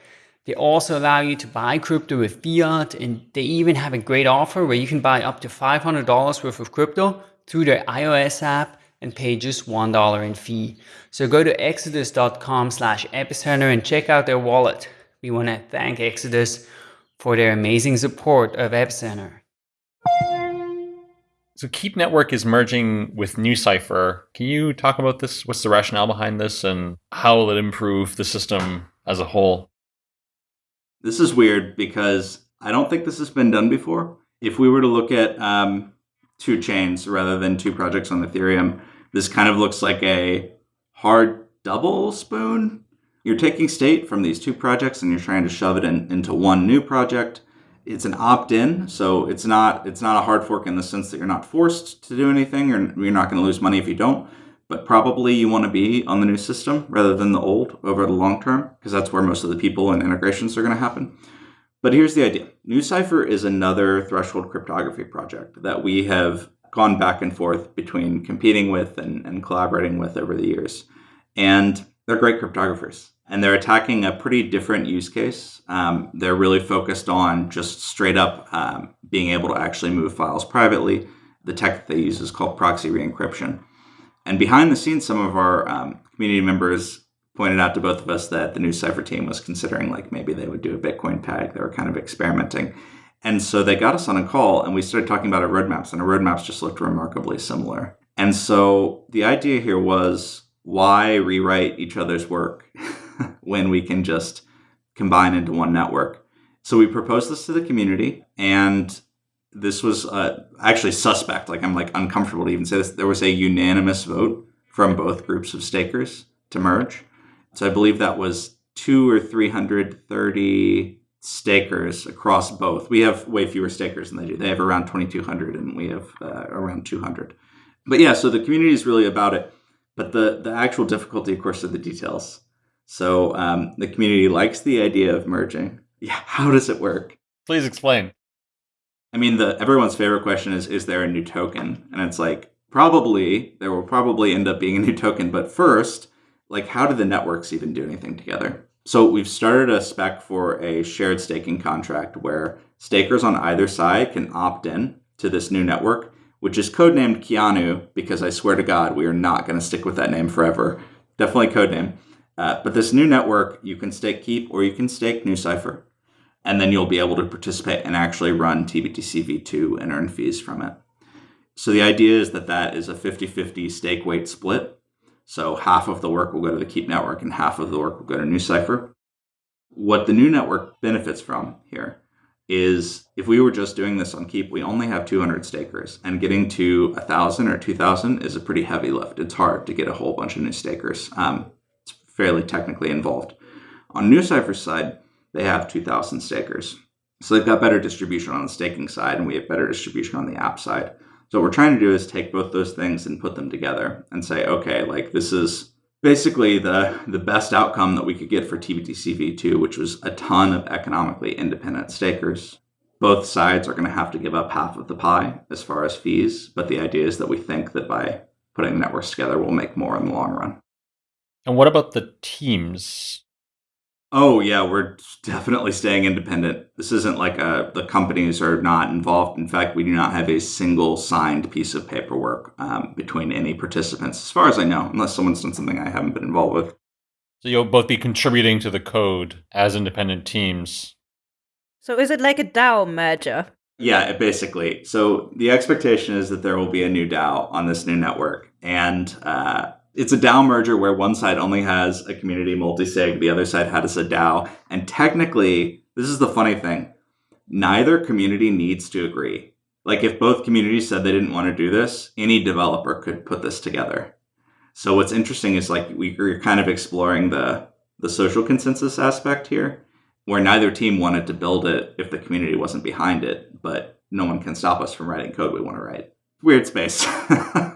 They also allow you to buy crypto with fiat, and they even have a great offer where you can buy up to $500 worth of crypto through their iOS app and pay just $1 in fee. So go to exodus.com slash epicenter and check out their wallet. We want to thank Exodus for their amazing support of Epicenter. So Keep Network is merging with NuCypher. Can you talk about this? What's the rationale behind this and how will it improve the system as a whole? This is weird because I don't think this has been done before. If we were to look at um, two chains rather than two projects on Ethereum, this kind of looks like a hard double spoon. You're taking state from these two projects and you're trying to shove it in, into one new project. It's an opt-in, so it's not it's not a hard fork in the sense that you're not forced to do anything or you're not going to lose money if you don't. But probably you want to be on the new system rather than the old over the long term because that's where most of the people and integrations are going to happen. But here's the idea. NuCypher is another threshold cryptography project that we have gone back and forth between competing with and, and collaborating with over the years. And they're great cryptographers and they're attacking a pretty different use case. Um, they're really focused on just straight up um, being able to actually move files privately. The tech that they use is called proxy re-encryption. And behind the scenes, some of our um, community members pointed out to both of us that the NuCypher team was considering like maybe they would do a Bitcoin peg. They were kind of experimenting. And so they got us on a call and we started talking about our roadmaps, and our roadmaps just looked remarkably similar. And so the idea here was why rewrite each other's work when we can just combine into one network? So we proposed this to the community, and this was uh, actually suspect. Like I'm like uncomfortable to even say this. There was a unanimous vote from both groups of stakers to merge. So I believe that was two or three hundred thirty stakers across both. We have way fewer stakers than they do. They have around 2,200 and we have uh, around 200. But yeah, so the community is really about it. But the, the actual difficulty, of course, are the details. So um, the community likes the idea of merging. Yeah, how does it work? Please explain. I mean, the everyone's favorite question is, is there a new token? And it's like, probably, there will probably end up being a new token. But first, like, how do the networks even do anything together? So we've started a spec for a shared staking contract where stakers on either side can opt in to this new network, which is codenamed Keanu, because I swear to God, we are not going to stick with that name forever. Definitely codename. Uh, but this new network, you can stake Keep or you can stake NuCypher, and then you'll be able to participate and actually run TBTC v2 and earn fees from it. So the idea is that that is a 50-50 stake weight split. So half of the work will go to the Keep network and half of the work will go to NuCypher. What the new network benefits from here is if we were just doing this on Keep, we only have 200 stakers, and getting to 1,000 or 2,000 is a pretty heavy lift. It's hard to get a whole bunch of new stakers. Um, fairly technically involved. On NuCypher's side, they have 2,000 stakers. So they've got better distribution on the staking side, and we have better distribution on the app side. So what we're trying to do is take both those things and put them together and say, okay, like this is basically the the best outcome that we could get for TBTC v2, which was a ton of economically independent stakers. Both sides are going to have to give up half of the pie as far as fees, but the idea is that we think that by putting networks together, we'll make more in the long run. And what about the teams? Oh yeah, we're definitely staying independent. This isn't like a, the companies are not involved. In fact, we do not have a single signed piece of paperwork um, between any participants, as far as I know, unless someone's done something I haven't been involved with. So you'll both be contributing to the code as independent teams. So is it like a DAO merger? Yeah, basically. So the expectation is that there will be a new DAO on this new network, and uh, it's a DAO merger where one side only has a community multi-sig, the other side has a DAO. And technically, this is the funny thing, neither community needs to agree. Like if both communities said they didn't want to do this, any developer could put this together. So what's interesting is like we're kind of exploring the the social consensus aspect here, where neither team wanted to build it if the community wasn't behind it, but no one can stop us from writing code we want to write. Weird space.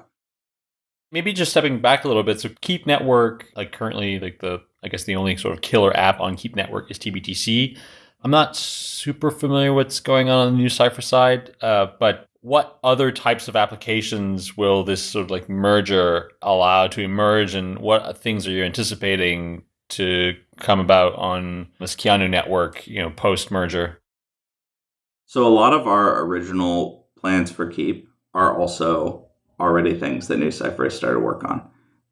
Maybe just stepping back a little bit. So Keep Network, like currently, like the I guess the only sort of killer app on Keep Network is TBTC. I'm not super familiar what's going on on the NuCypher side, uh, but what other types of applications will this sort of like merger allow to emerge, and what things are you anticipating to come about on this Keanu network, you know, post merger? So a lot of our original plans for Keep are also already things that NuCypher has started to work on.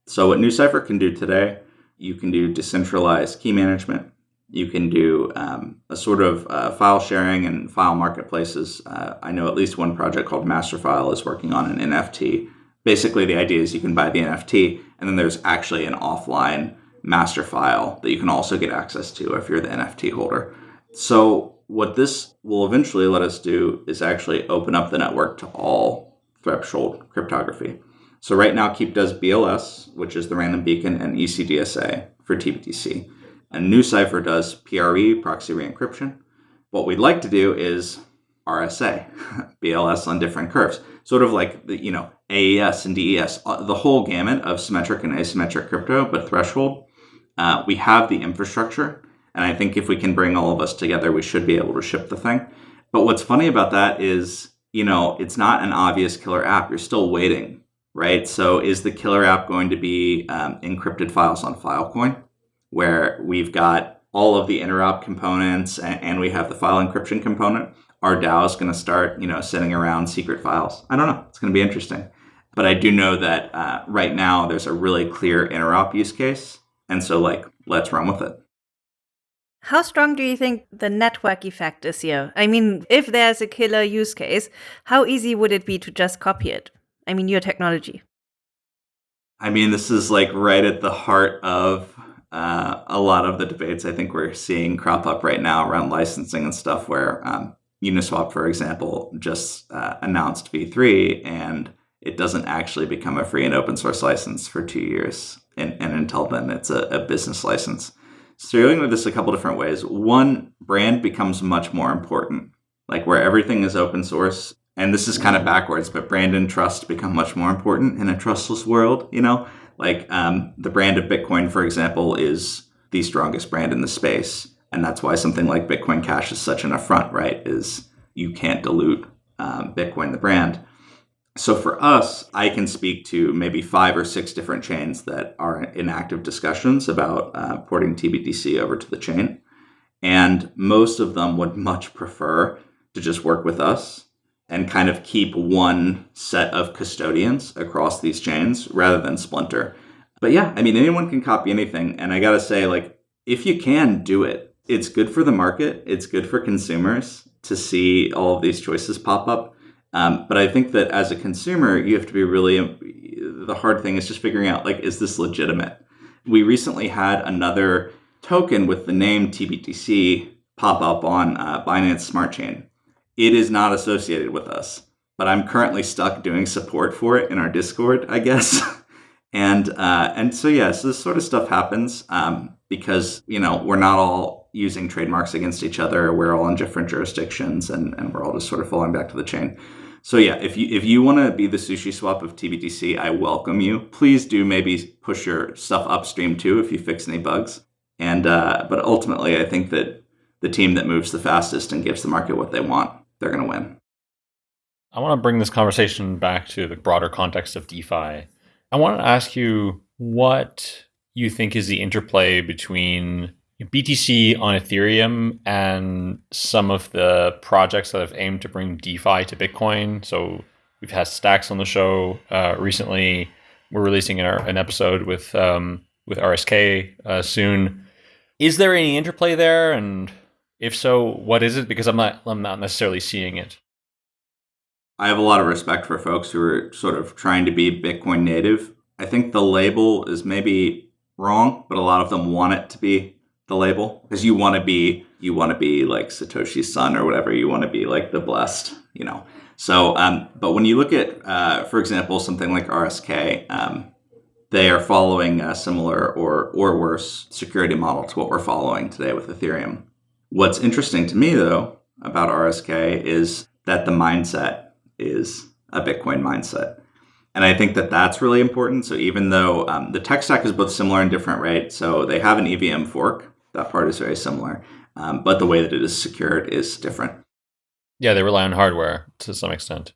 So what NuCypher can do today, you can do decentralized key management. You can do um, a sort of uh, file sharing and file marketplaces. Uh, I know at least one project called Masterfile is working on an NFT. Basically, the idea is you can buy the NFT, and then there's actually an offline master file that you can also get access to if you're the NFT holder. So what this will eventually let us do is actually open up the network to all threshold cryptography. So right now, Keep does BLS, which is the random beacon, and ECDSA for TBTC. And NuCypher does PRE, proxy re-encryption. What we'd like to do is RSA, BLS on different curves, sort of like the, you know AES and DES, uh, the whole gamut of symmetric and asymmetric crypto, but threshold. Uh, we have the infrastructure, and I think if we can bring all of us together, we should be able to ship the thing. But what's funny about that is you know, it's not an obvious killer app. You're still waiting, right? So is the killer app going to be um, encrypted files on Filecoin, where we've got all of the interop components and, and we have the file encryption component? Our DAO is going to start, you know, sitting around secret files. I don't know. It's going to be interesting. But I do know that uh, right now there's a really clear interop use case. And so, like, let's run with it. How strong do you think the network effect is here? I mean, if there's a killer use case, how easy would it be to just copy it? I mean, your technology. I mean, this is like right at the heart of uh, a lot of the debates I think we're seeing crop up right now around licensing and stuff, where um, Uniswap, for example, just uh, announced V3 and it doesn't actually become a free and open source license for two years. And, and until then, it's a, a business license. So you're this a couple different ways. One, brand becomes much more important, like where everything is open source. And this is kind of backwards, but brand and trust become much more important in a trustless world. You know, like um, the brand of Bitcoin, for example, is the strongest brand in the space, and that's why something like Bitcoin Cash is such an affront, right? Is you can't dilute um, Bitcoin, the brand. So for us, I can speak to maybe five or six different chains that are in active discussions about uh, porting TBTC over to the chain. And most of them would much prefer to just work with us and kind of keep one set of custodians across these chains rather than splinter. But yeah, I mean, anyone can copy anything. And I got to say, like, if you can do it, it's good for the market, it's good for consumers to see all of these choices pop up um, but I think that as a consumer, you have to be really, the hard thing is just figuring out like, is this legitimate? We recently had another token with the name TBTC pop up on uh, Binance Smart Chain. It is not associated with us, but I'm currently stuck doing support for it in our Discord, I guess. and uh, and so yeah, so this sort of stuff happens um, because you know we're not all using trademarks against each other. We're all in different jurisdictions and, and we're all just sort of falling back to the chain. So yeah, if you if you want to be the SushiSwap of TBTC, I welcome you. Please do maybe push your stuff upstream too if you fix any bugs. And uh, but ultimately, I think that the team that moves the fastest and gives the market what they want, they're going to win. I want to bring this conversation back to the broader context of DeFi. I want to ask you what you think is the interplay between BTC on Ethereum and some of the projects that have aimed to bring DeFi to Bitcoin. So we've had Stacks on the show uh, recently. We're releasing an, an episode with um, with RSK uh, soon. Is there any interplay there? And if so, what is it? Because I'm not I'm not necessarily seeing it. I have a lot of respect for folks who are sort of trying to be Bitcoin native. I think the label is maybe wrong, but a lot of them want it to be the label because you want to be you want to be like Satoshi's son or whatever. You want to be like the blessed, you know. So, um, but when you look at, uh, for example, something like RSK, um, they are following a similar or or worse security model to what we're following today with Ethereum. What's interesting to me though about RSK is that the mindset is a Bitcoin mindset. And I think that that's really important. So even though um, the tech stack is both similar and different, right? So they have an EVM fork. That part is very similar. Um, but the way that it is secured is different. Yeah, they rely on hardware to some extent.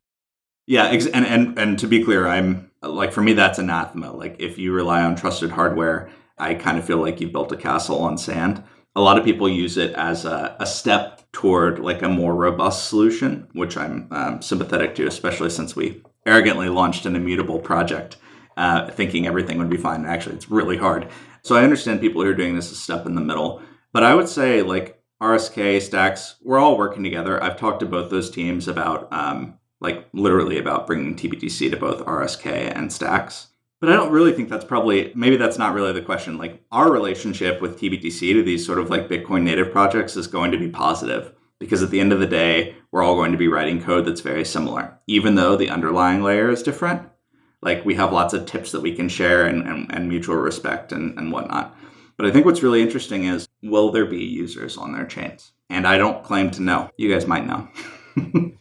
Yeah, ex- and, and and to be clear, I'm like for me that's anathema. Like if you rely on trusted hardware, I kind of feel like you've built a castle on sand. A lot of people use it as a, a step toward like a more robust solution, which I'm um, sympathetic to, especially since we arrogantly launched an immutable project, uh, thinking everything would be fine. Actually, it's really hard. So I understand people who are doing this a step in the middle, but I would say like RSK Stacks, we're all working together. I've talked to both those teams about um, like literally about bringing TBTC to both RSK and Stacks. But I don't really think that's probably, maybe that's not really the question. Like our relationship with TBTC to these sort of like Bitcoin native projects is going to be positive because at the end of the day, we're all going to be writing code that's very similar, even though the underlying layer is different. Like we have lots of tips that we can share and, and, and mutual respect and, and whatnot. But I think what's really interesting is will there be users on their chains? And I don't claim to know. You guys might know.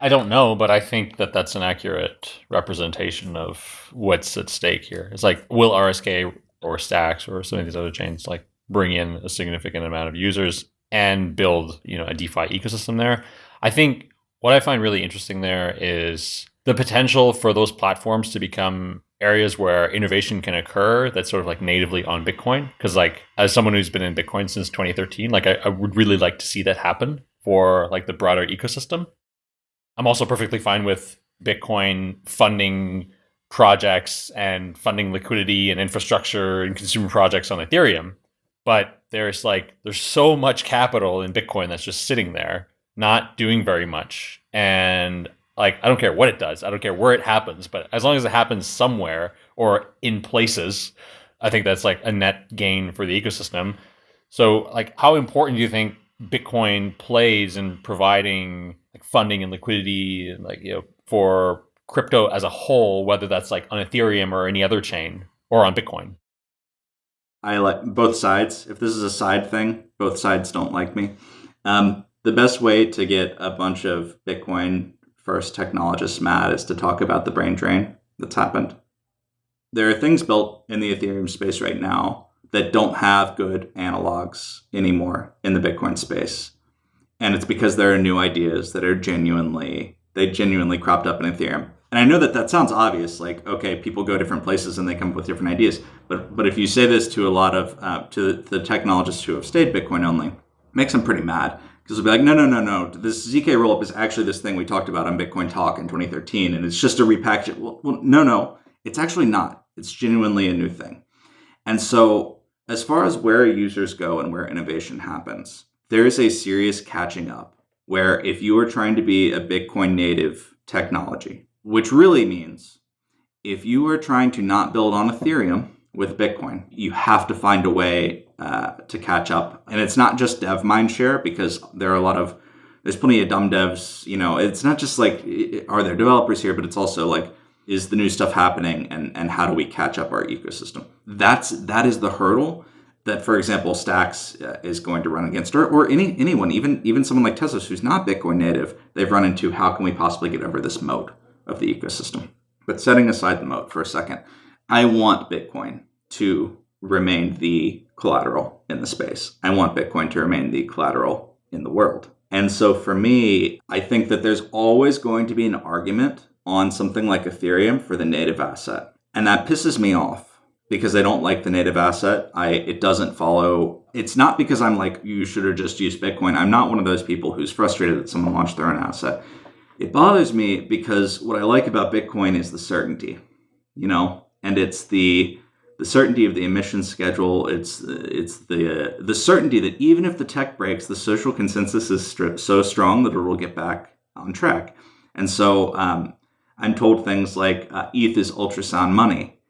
I don't know, but I think that that's an accurate representation of what's at stake here. It's like, will RSK or Stacks or some of these other chains like bring in a significant amount of users and build, you know, a DeFi ecosystem there? I think what I find really interesting there is the potential for those platforms to become areas where innovation can occur that's sort of like natively on Bitcoin. Because like as someone who's been in Bitcoin since 2013, like I, I would really like to see that happen for like the broader ecosystem. I'm also perfectly fine with Bitcoin funding projects and funding liquidity and infrastructure and consumer projects on Ethereum. But there's like there's so much capital in Bitcoin that's just sitting there, not doing very much. And like I don't care what it does, I don't care where it happens, but as long as it happens somewhere or in places, I think that's like a net gain for the ecosystem. So like how important do you think Bitcoin plays in providing like funding and liquidity and like you know for crypto as a whole, whether that's like on Ethereum or any other chain or on Bitcoin. I like both sides. If this is a side thing, both sides don't like me. Um, the best way to get a bunch of Bitcoin first technologists mad is to talk about the brain drain that's happened. There are things built in the Ethereum space right now that don't have good analogs anymore in the Bitcoin space. And it's because there are new ideas that are genuinely, they genuinely cropped up in Ethereum. And I know that that sounds obvious, like, okay, people go different places and they come up with different ideas. But, but if you say this to a lot of, uh, to the technologists who have stayed Bitcoin only, makes them pretty mad. Because they'll be like, no, no, no, no. This ZK rollup is actually this thing we talked about on Bitcoin Talk in 2013, and it's just a repackage. Well, well, no, no, it's actually not. It's genuinely a new thing. And so as far as where users go and where innovation happens, there is a serious catching up where if you are trying to be a Bitcoin native technology, which really means if you are trying to not build on Ethereum with Bitcoin, you have to find a way uh, to catch up. And it's not just dev mindshare because there are a lot of there's plenty of dumb devs. You know, it's not just like are there developers here, but it's also like is the new stuff happening and and how do we catch up our ecosystem that's that is the hurdle that, for example, Stacks uh, is going to run against, or, or any anyone, even even someone like Tezos who's not Bitcoin native, they've run into how can we possibly get over this moat of the ecosystem. But setting aside the moat for a second, I want Bitcoin to remain the collateral in the space. I want Bitcoin to remain the collateral in the world. And so for me, I think that there's always going to be an argument on something like Ethereum for the native asset. And that pisses me off because I don't like the native asset. I it doesn't follow. It's not because I'm like you should have just used Bitcoin. I'm not one of those people who's frustrated that someone launched their own asset. It bothers me because what I like about Bitcoin is the certainty, you know, and it's the the certainty of the emission schedule. It's it's the the certainty that even if the tech breaks, the social consensus is so strong that it will get back on track. And so um, I'm told things like uh, ETH is ultrasound money,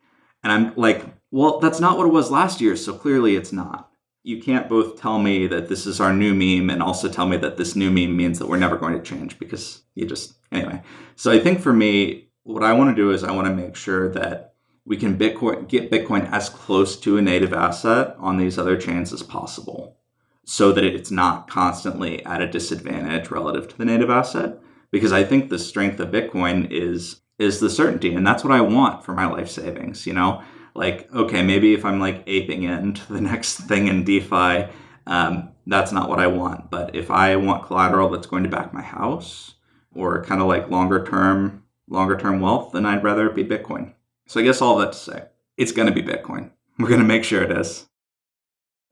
and I'm like, well, that's not what it was last year. So clearly, it's not. You can't both tell me that this is our new meme and also tell me that this new meme means that we're never going to change because you just anyway. So I think for me, what I want to do is I want to make sure that we can Bitcoin, get Bitcoin as close to a native asset on these other chains as possible so that it's not constantly at a disadvantage relative to the native asset. Because I think the strength of Bitcoin is is the certainty. And that's what I want for my life savings, you know? Like, okay, maybe if I'm like aping into the next thing in DeFi, um, that's not what I want. But if I want collateral that's going to back my house or kind of like longer term, longer term wealth, then I'd rather it be Bitcoin. So I guess all that to say, it's going to be Bitcoin. We're going to make sure it is.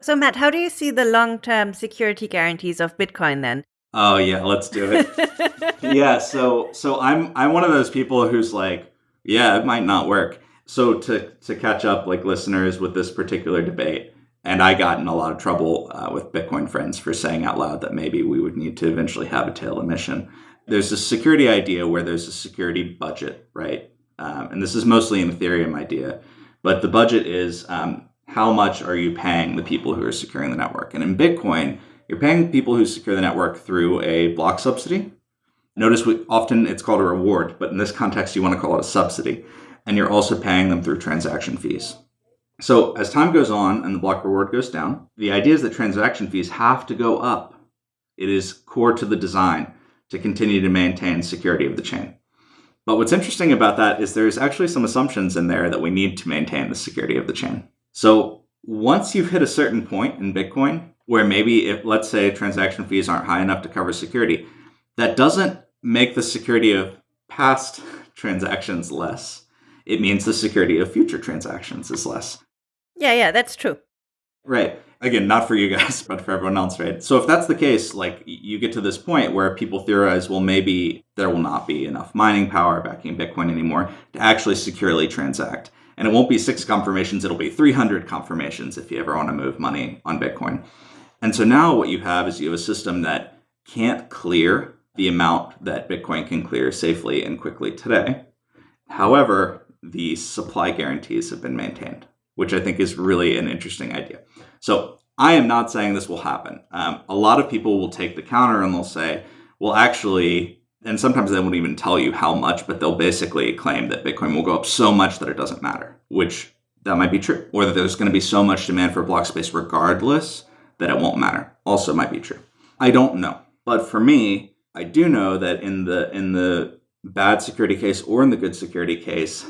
So, Matt, how do you see the long term security guarantees of Bitcoin then? Oh yeah, let's do it. yeah, so so I'm I'm one of those people who's like, yeah, it might not work. So to to catch up like listeners with this particular debate, and I got in a lot of trouble uh, with Bitcoin friends for saying out loud that maybe we would need to eventually have a tail emission. There's a security idea where there's a security budget, right? Um, and this is mostly an Ethereum idea, but the budget is um, how much are you paying the people who are securing the network? And in Bitcoin, you're paying people who secure the network through a block subsidy. Notice we, often it's called a reward, but in this context, you want to call it a subsidy. And you're also paying them through transaction fees. So as time goes on and the block reward goes down, the idea is that transaction fees have to go up. It is core to the design to continue to maintain security of the chain. But what's interesting about that is there's actually some assumptions in there that we need to maintain the security of the chain. So once you've hit a certain point in Bitcoin, where maybe if let's say transaction fees aren't high enough to cover security, that doesn't make the security of past transactions less. It means the security of future transactions is less. Yeah, yeah, that's true. Right again, not for you guys, but for everyone else, right? So if that's the case, like you get to this point where people theorize, well, maybe there will not be enough mining power backing Bitcoin anymore to actually securely transact. And it won't be six confirmations, it'll be 300 confirmations if you ever want to move money on Bitcoin. And so now what you have is you have a system that can't clear the amount that Bitcoin can clear safely and quickly today. However, the supply guarantees have been maintained, which I think is really an interesting idea. So I am not saying this will happen. Um, a lot of people will take the counter and they'll say, well, actually, and sometimes they won't even tell you how much, but they'll basically claim that Bitcoin will go up so much that it doesn't matter, which that might be true. Or that there's going to be so much demand for block space regardless that it won't matter. Also might be true. I don't know. But for me, I do know that in the in the bad security case or in the good security case,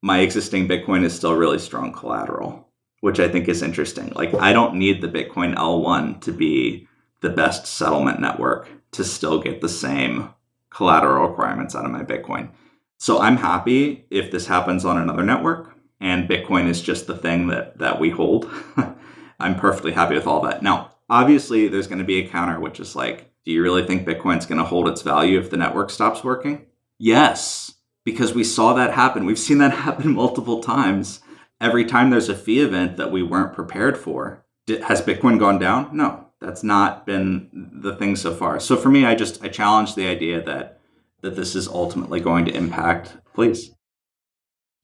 my existing Bitcoin is still really strong collateral which I think is interesting. Like, I don't need the Bitcoin L1 to be the best settlement network to still get the same collateral requirements out of my Bitcoin. So I'm happy if this happens on another network and Bitcoin is just the thing that that we hold. I'm perfectly happy with all that. Now, obviously there's going to be a counter which is like, do you really think Bitcoin's going to hold its value if the network stops working? Yes, because we saw that happen. We've seen that happen multiple times every time there's a fee event that we weren't prepared for, has Bitcoin gone down? No, that's not been the thing so far. So for me, I just I challenge the idea that that this is ultimately going to impact please.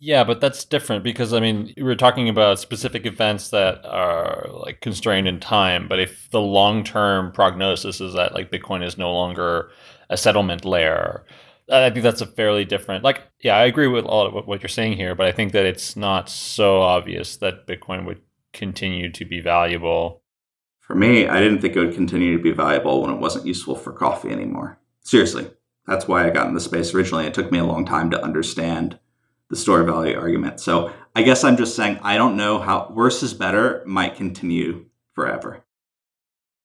Yeah, but that's different because I mean, we are talking about specific events that are like constrained in time. But if the long term prognosis is that like Bitcoin is no longer a settlement layer, I think that's a fairly different. Like, yeah, I agree with all of what you're saying here, but I think that it's not so obvious that Bitcoin would continue to be valuable? For me, I didn't think it would continue to be valuable when it wasn't useful for coffee anymore. Seriously, that's why I got in the space originally. It took me a long time to understand the store value argument. So I guess I'm just saying I don't know how worse is better might continue forever.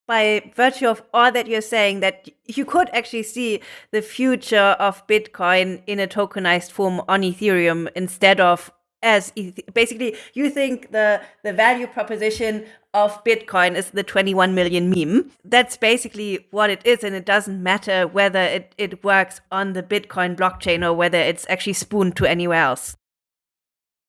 By virtue of all that you're saying, that you could actually see the future of Bitcoin in a tokenized form on Ethereum instead of as basically you think the the value proposition of bitcoin is the 21 million meme. That's basically what it is and it doesn't matter whether it, it works on the bitcoin blockchain or whether it's actually spooned to anywhere else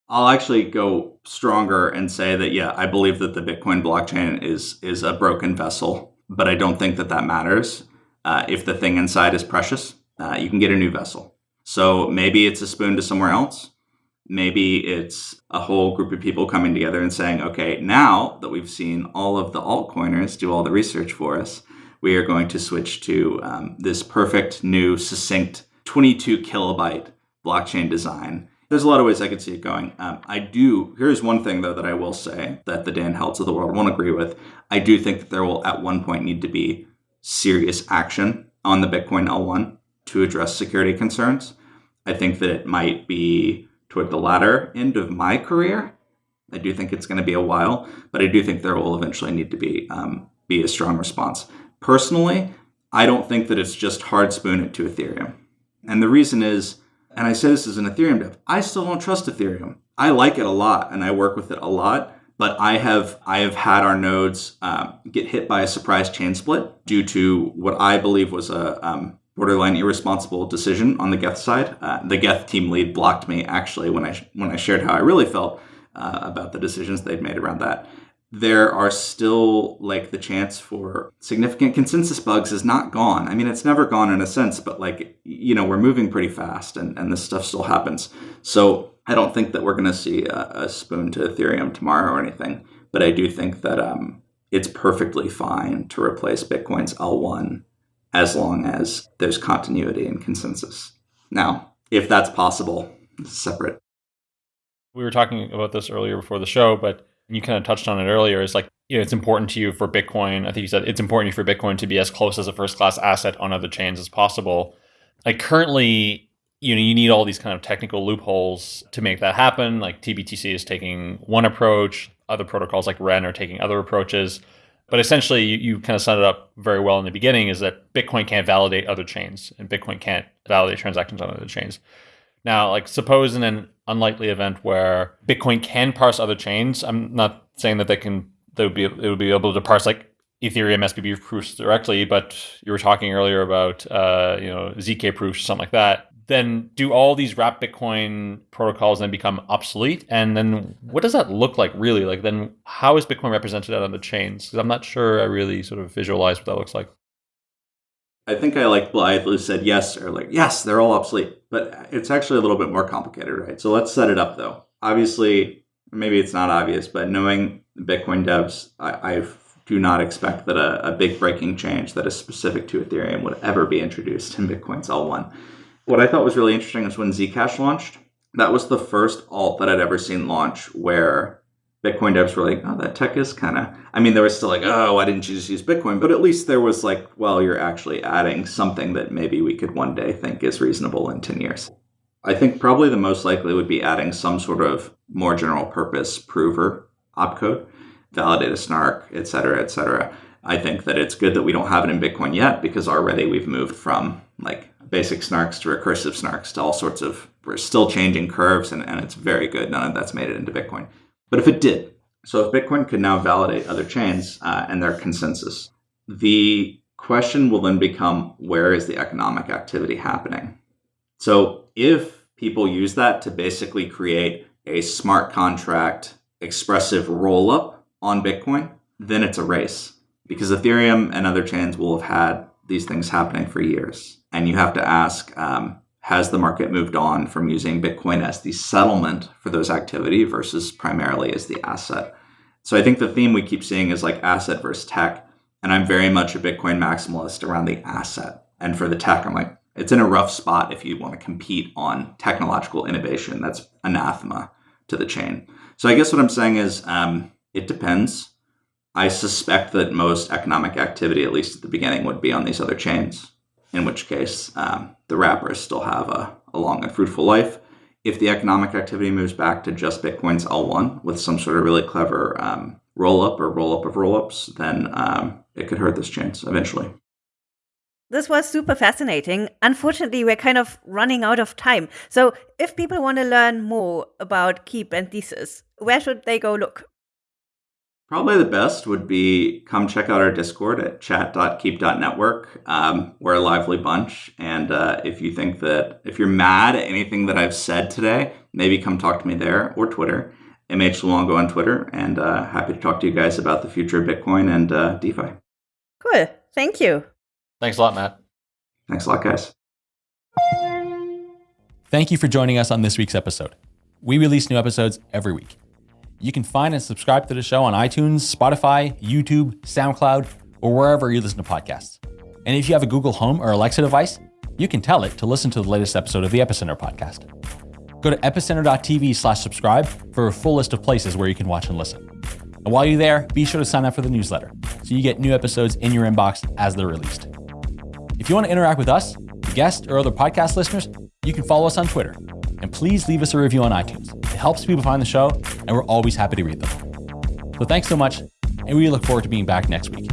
I'll actually go stronger and say that yeah, I believe that the Bitcoin blockchain is is a broken vessel, but I don't think that that matters. Uh, if the thing inside is precious, uh, you can get a new vessel. So maybe it's a spoon to somewhere else. Maybe it's a whole group of people coming together and saying, okay, now that we've seen all of the altcoiners do all the research for us, we are going to switch to um, this perfect new succinct 22 kilobyte blockchain design there's a lot of ways I could see it going. Um, I do. Here's one thing though that I will say that the Dan Helds of the world won't agree with. I do think that there will at one point need to be serious action on the Bitcoin L1 to address security concerns. I think that it might be toward the latter end of my career. I do think it's going to be a while, but I do think there will eventually need to be um, be a strong response. Personally, I don't think that it's just hard spoon it to Ethereum, and the reason is and I say this as an Ethereum dev, I still don't trust Ethereum. I like it a lot and I work with it a lot, but I have I have had our nodes um, get hit by a surprise chain split due to what I believe was a um, borderline irresponsible decision on the Geth side. Uh, the Geth team lead blocked me actually when I when I shared how I really felt uh, about the decisions they'd made around that there are still like the chance for significant consensus bugs is not gone. I mean, it's never gone in a sense, but like, you know, we're moving pretty fast and, and this stuff still happens. So I don't think that we're going to see a, a, spoon to Ethereum tomorrow or anything, but I do think that um, it's perfectly fine to replace Bitcoin's L1 as long as there's continuity and consensus. Now, if that's possible, separate. We were talking about this earlier before the show, but you kind of touched on it earlier, is like, you know, it's important to you for Bitcoin. I think you said it's important for Bitcoin to be as close as a first class asset on other chains as possible. Like currently, you know, you need all these kind of technical loopholes to make that happen. Like TBTC is taking one approach, other protocols like Ren are taking other approaches. But essentially, you, you kind of set it up very well in the beginning is that Bitcoin can't validate other chains and Bitcoin can't validate transactions on other chains. Now, like suppose in an unlikely event where Bitcoin can parse other chains, I'm not saying that they can they would be it would be able to parse like Ethereum SPV proofs directly, but you were talking earlier about uh, you know zk proofs, something like that. Then do all these wrap Bitcoin protocols then become obsolete? And then what does that look like really? Like then how is Bitcoin represented out on the chains? Because I'm not sure I really sort of visualize what that looks like. I think I like blithely said yes or like yes, they're all obsolete, but it's actually a little bit more complicated, right? So let's set it up though. Obviously, maybe it's not obvious, but knowing Bitcoin devs, I, I do not expect that a, a, big breaking change that is specific to Ethereum would ever be introduced in Bitcoin's L1. What I thought was really interesting is when Zcash launched, that was the first alt that I'd ever seen launch where Bitcoin devs were like, oh, that tech is kind of, I mean, there was still like, oh, why didn't you just use Bitcoin? But at least there was like, well, you're actually adding something that maybe we could one day think is reasonable in 10 years. I think probably the most likely would be adding some sort of more general purpose prover opcode, validate a snark, et cetera, et cetera. I think that it's good that we don't have it in Bitcoin yet because already we've moved from like basic snarks to recursive snarks to all sorts of, we're still changing curves and, and it's very good. None of that's made it into Bitcoin. But if it did, so if Bitcoin could now validate other chains uh, and their consensus, the question will then become where is the economic activity happening? So if people use that to basically create a smart contract expressive roll up on Bitcoin, then it's a race because Ethereum and other chains will have had these things happening for years. And you have to ask, um, has the market moved on from using Bitcoin as the settlement for those activity versus primarily as the asset? So I think the theme we keep seeing is like asset versus tech. And I'm very much a Bitcoin maximalist around the asset. And for the tech, I'm like, it's in a rough spot if you want to compete on technological innovation. That's anathema to the chain. So I guess what I'm saying is um, It depends. I suspect that most economic activity, at least at the beginning, would be on these other chains, in which case um, the wrappers still have a, a long and fruitful life. If the economic activity moves back to just Bitcoin's L1 with some sort of really clever um, roll up or roll up of roll ups, then um, it could hurt this chains eventually. This was super fascinating. Unfortunately, we're kind of running out of time. So, if people want to learn more about Keep and Thesis, where should they go look? Probably the best would be come check out our Discord at chat.keep.network. Um, we're a lively bunch. And uh, if you think that, if you're mad at anything that I've said today, maybe come talk to me there or Twitter. MH Luongo on Twitter. And uh, happy to talk to you guys about the future of Bitcoin and uh, DeFi. Cool. Thank you. Thanks a lot, Matt. Thanks a lot, guys. Thank you for joining us on this week's episode. We release new episodes every week. You can find and subscribe to the show on iTunes, Spotify, YouTube, SoundCloud, or wherever you listen to podcasts. And if you have a Google Home or Alexa device, you can tell it to listen to the latest episode of the Epicenter podcast. Go to epicenter.tv slash subscribe for a full list of places where you can watch and listen. And while you're there, be sure to sign up for the newsletter so you get new episodes in your inbox as they're released. If you want to interact with us, guests, or other podcast listeners, you can follow us on Twitter. And please leave us a review on iTunes. It helps people find the show, and we're always happy to read them. So thanks so much, and we look forward to being back next week.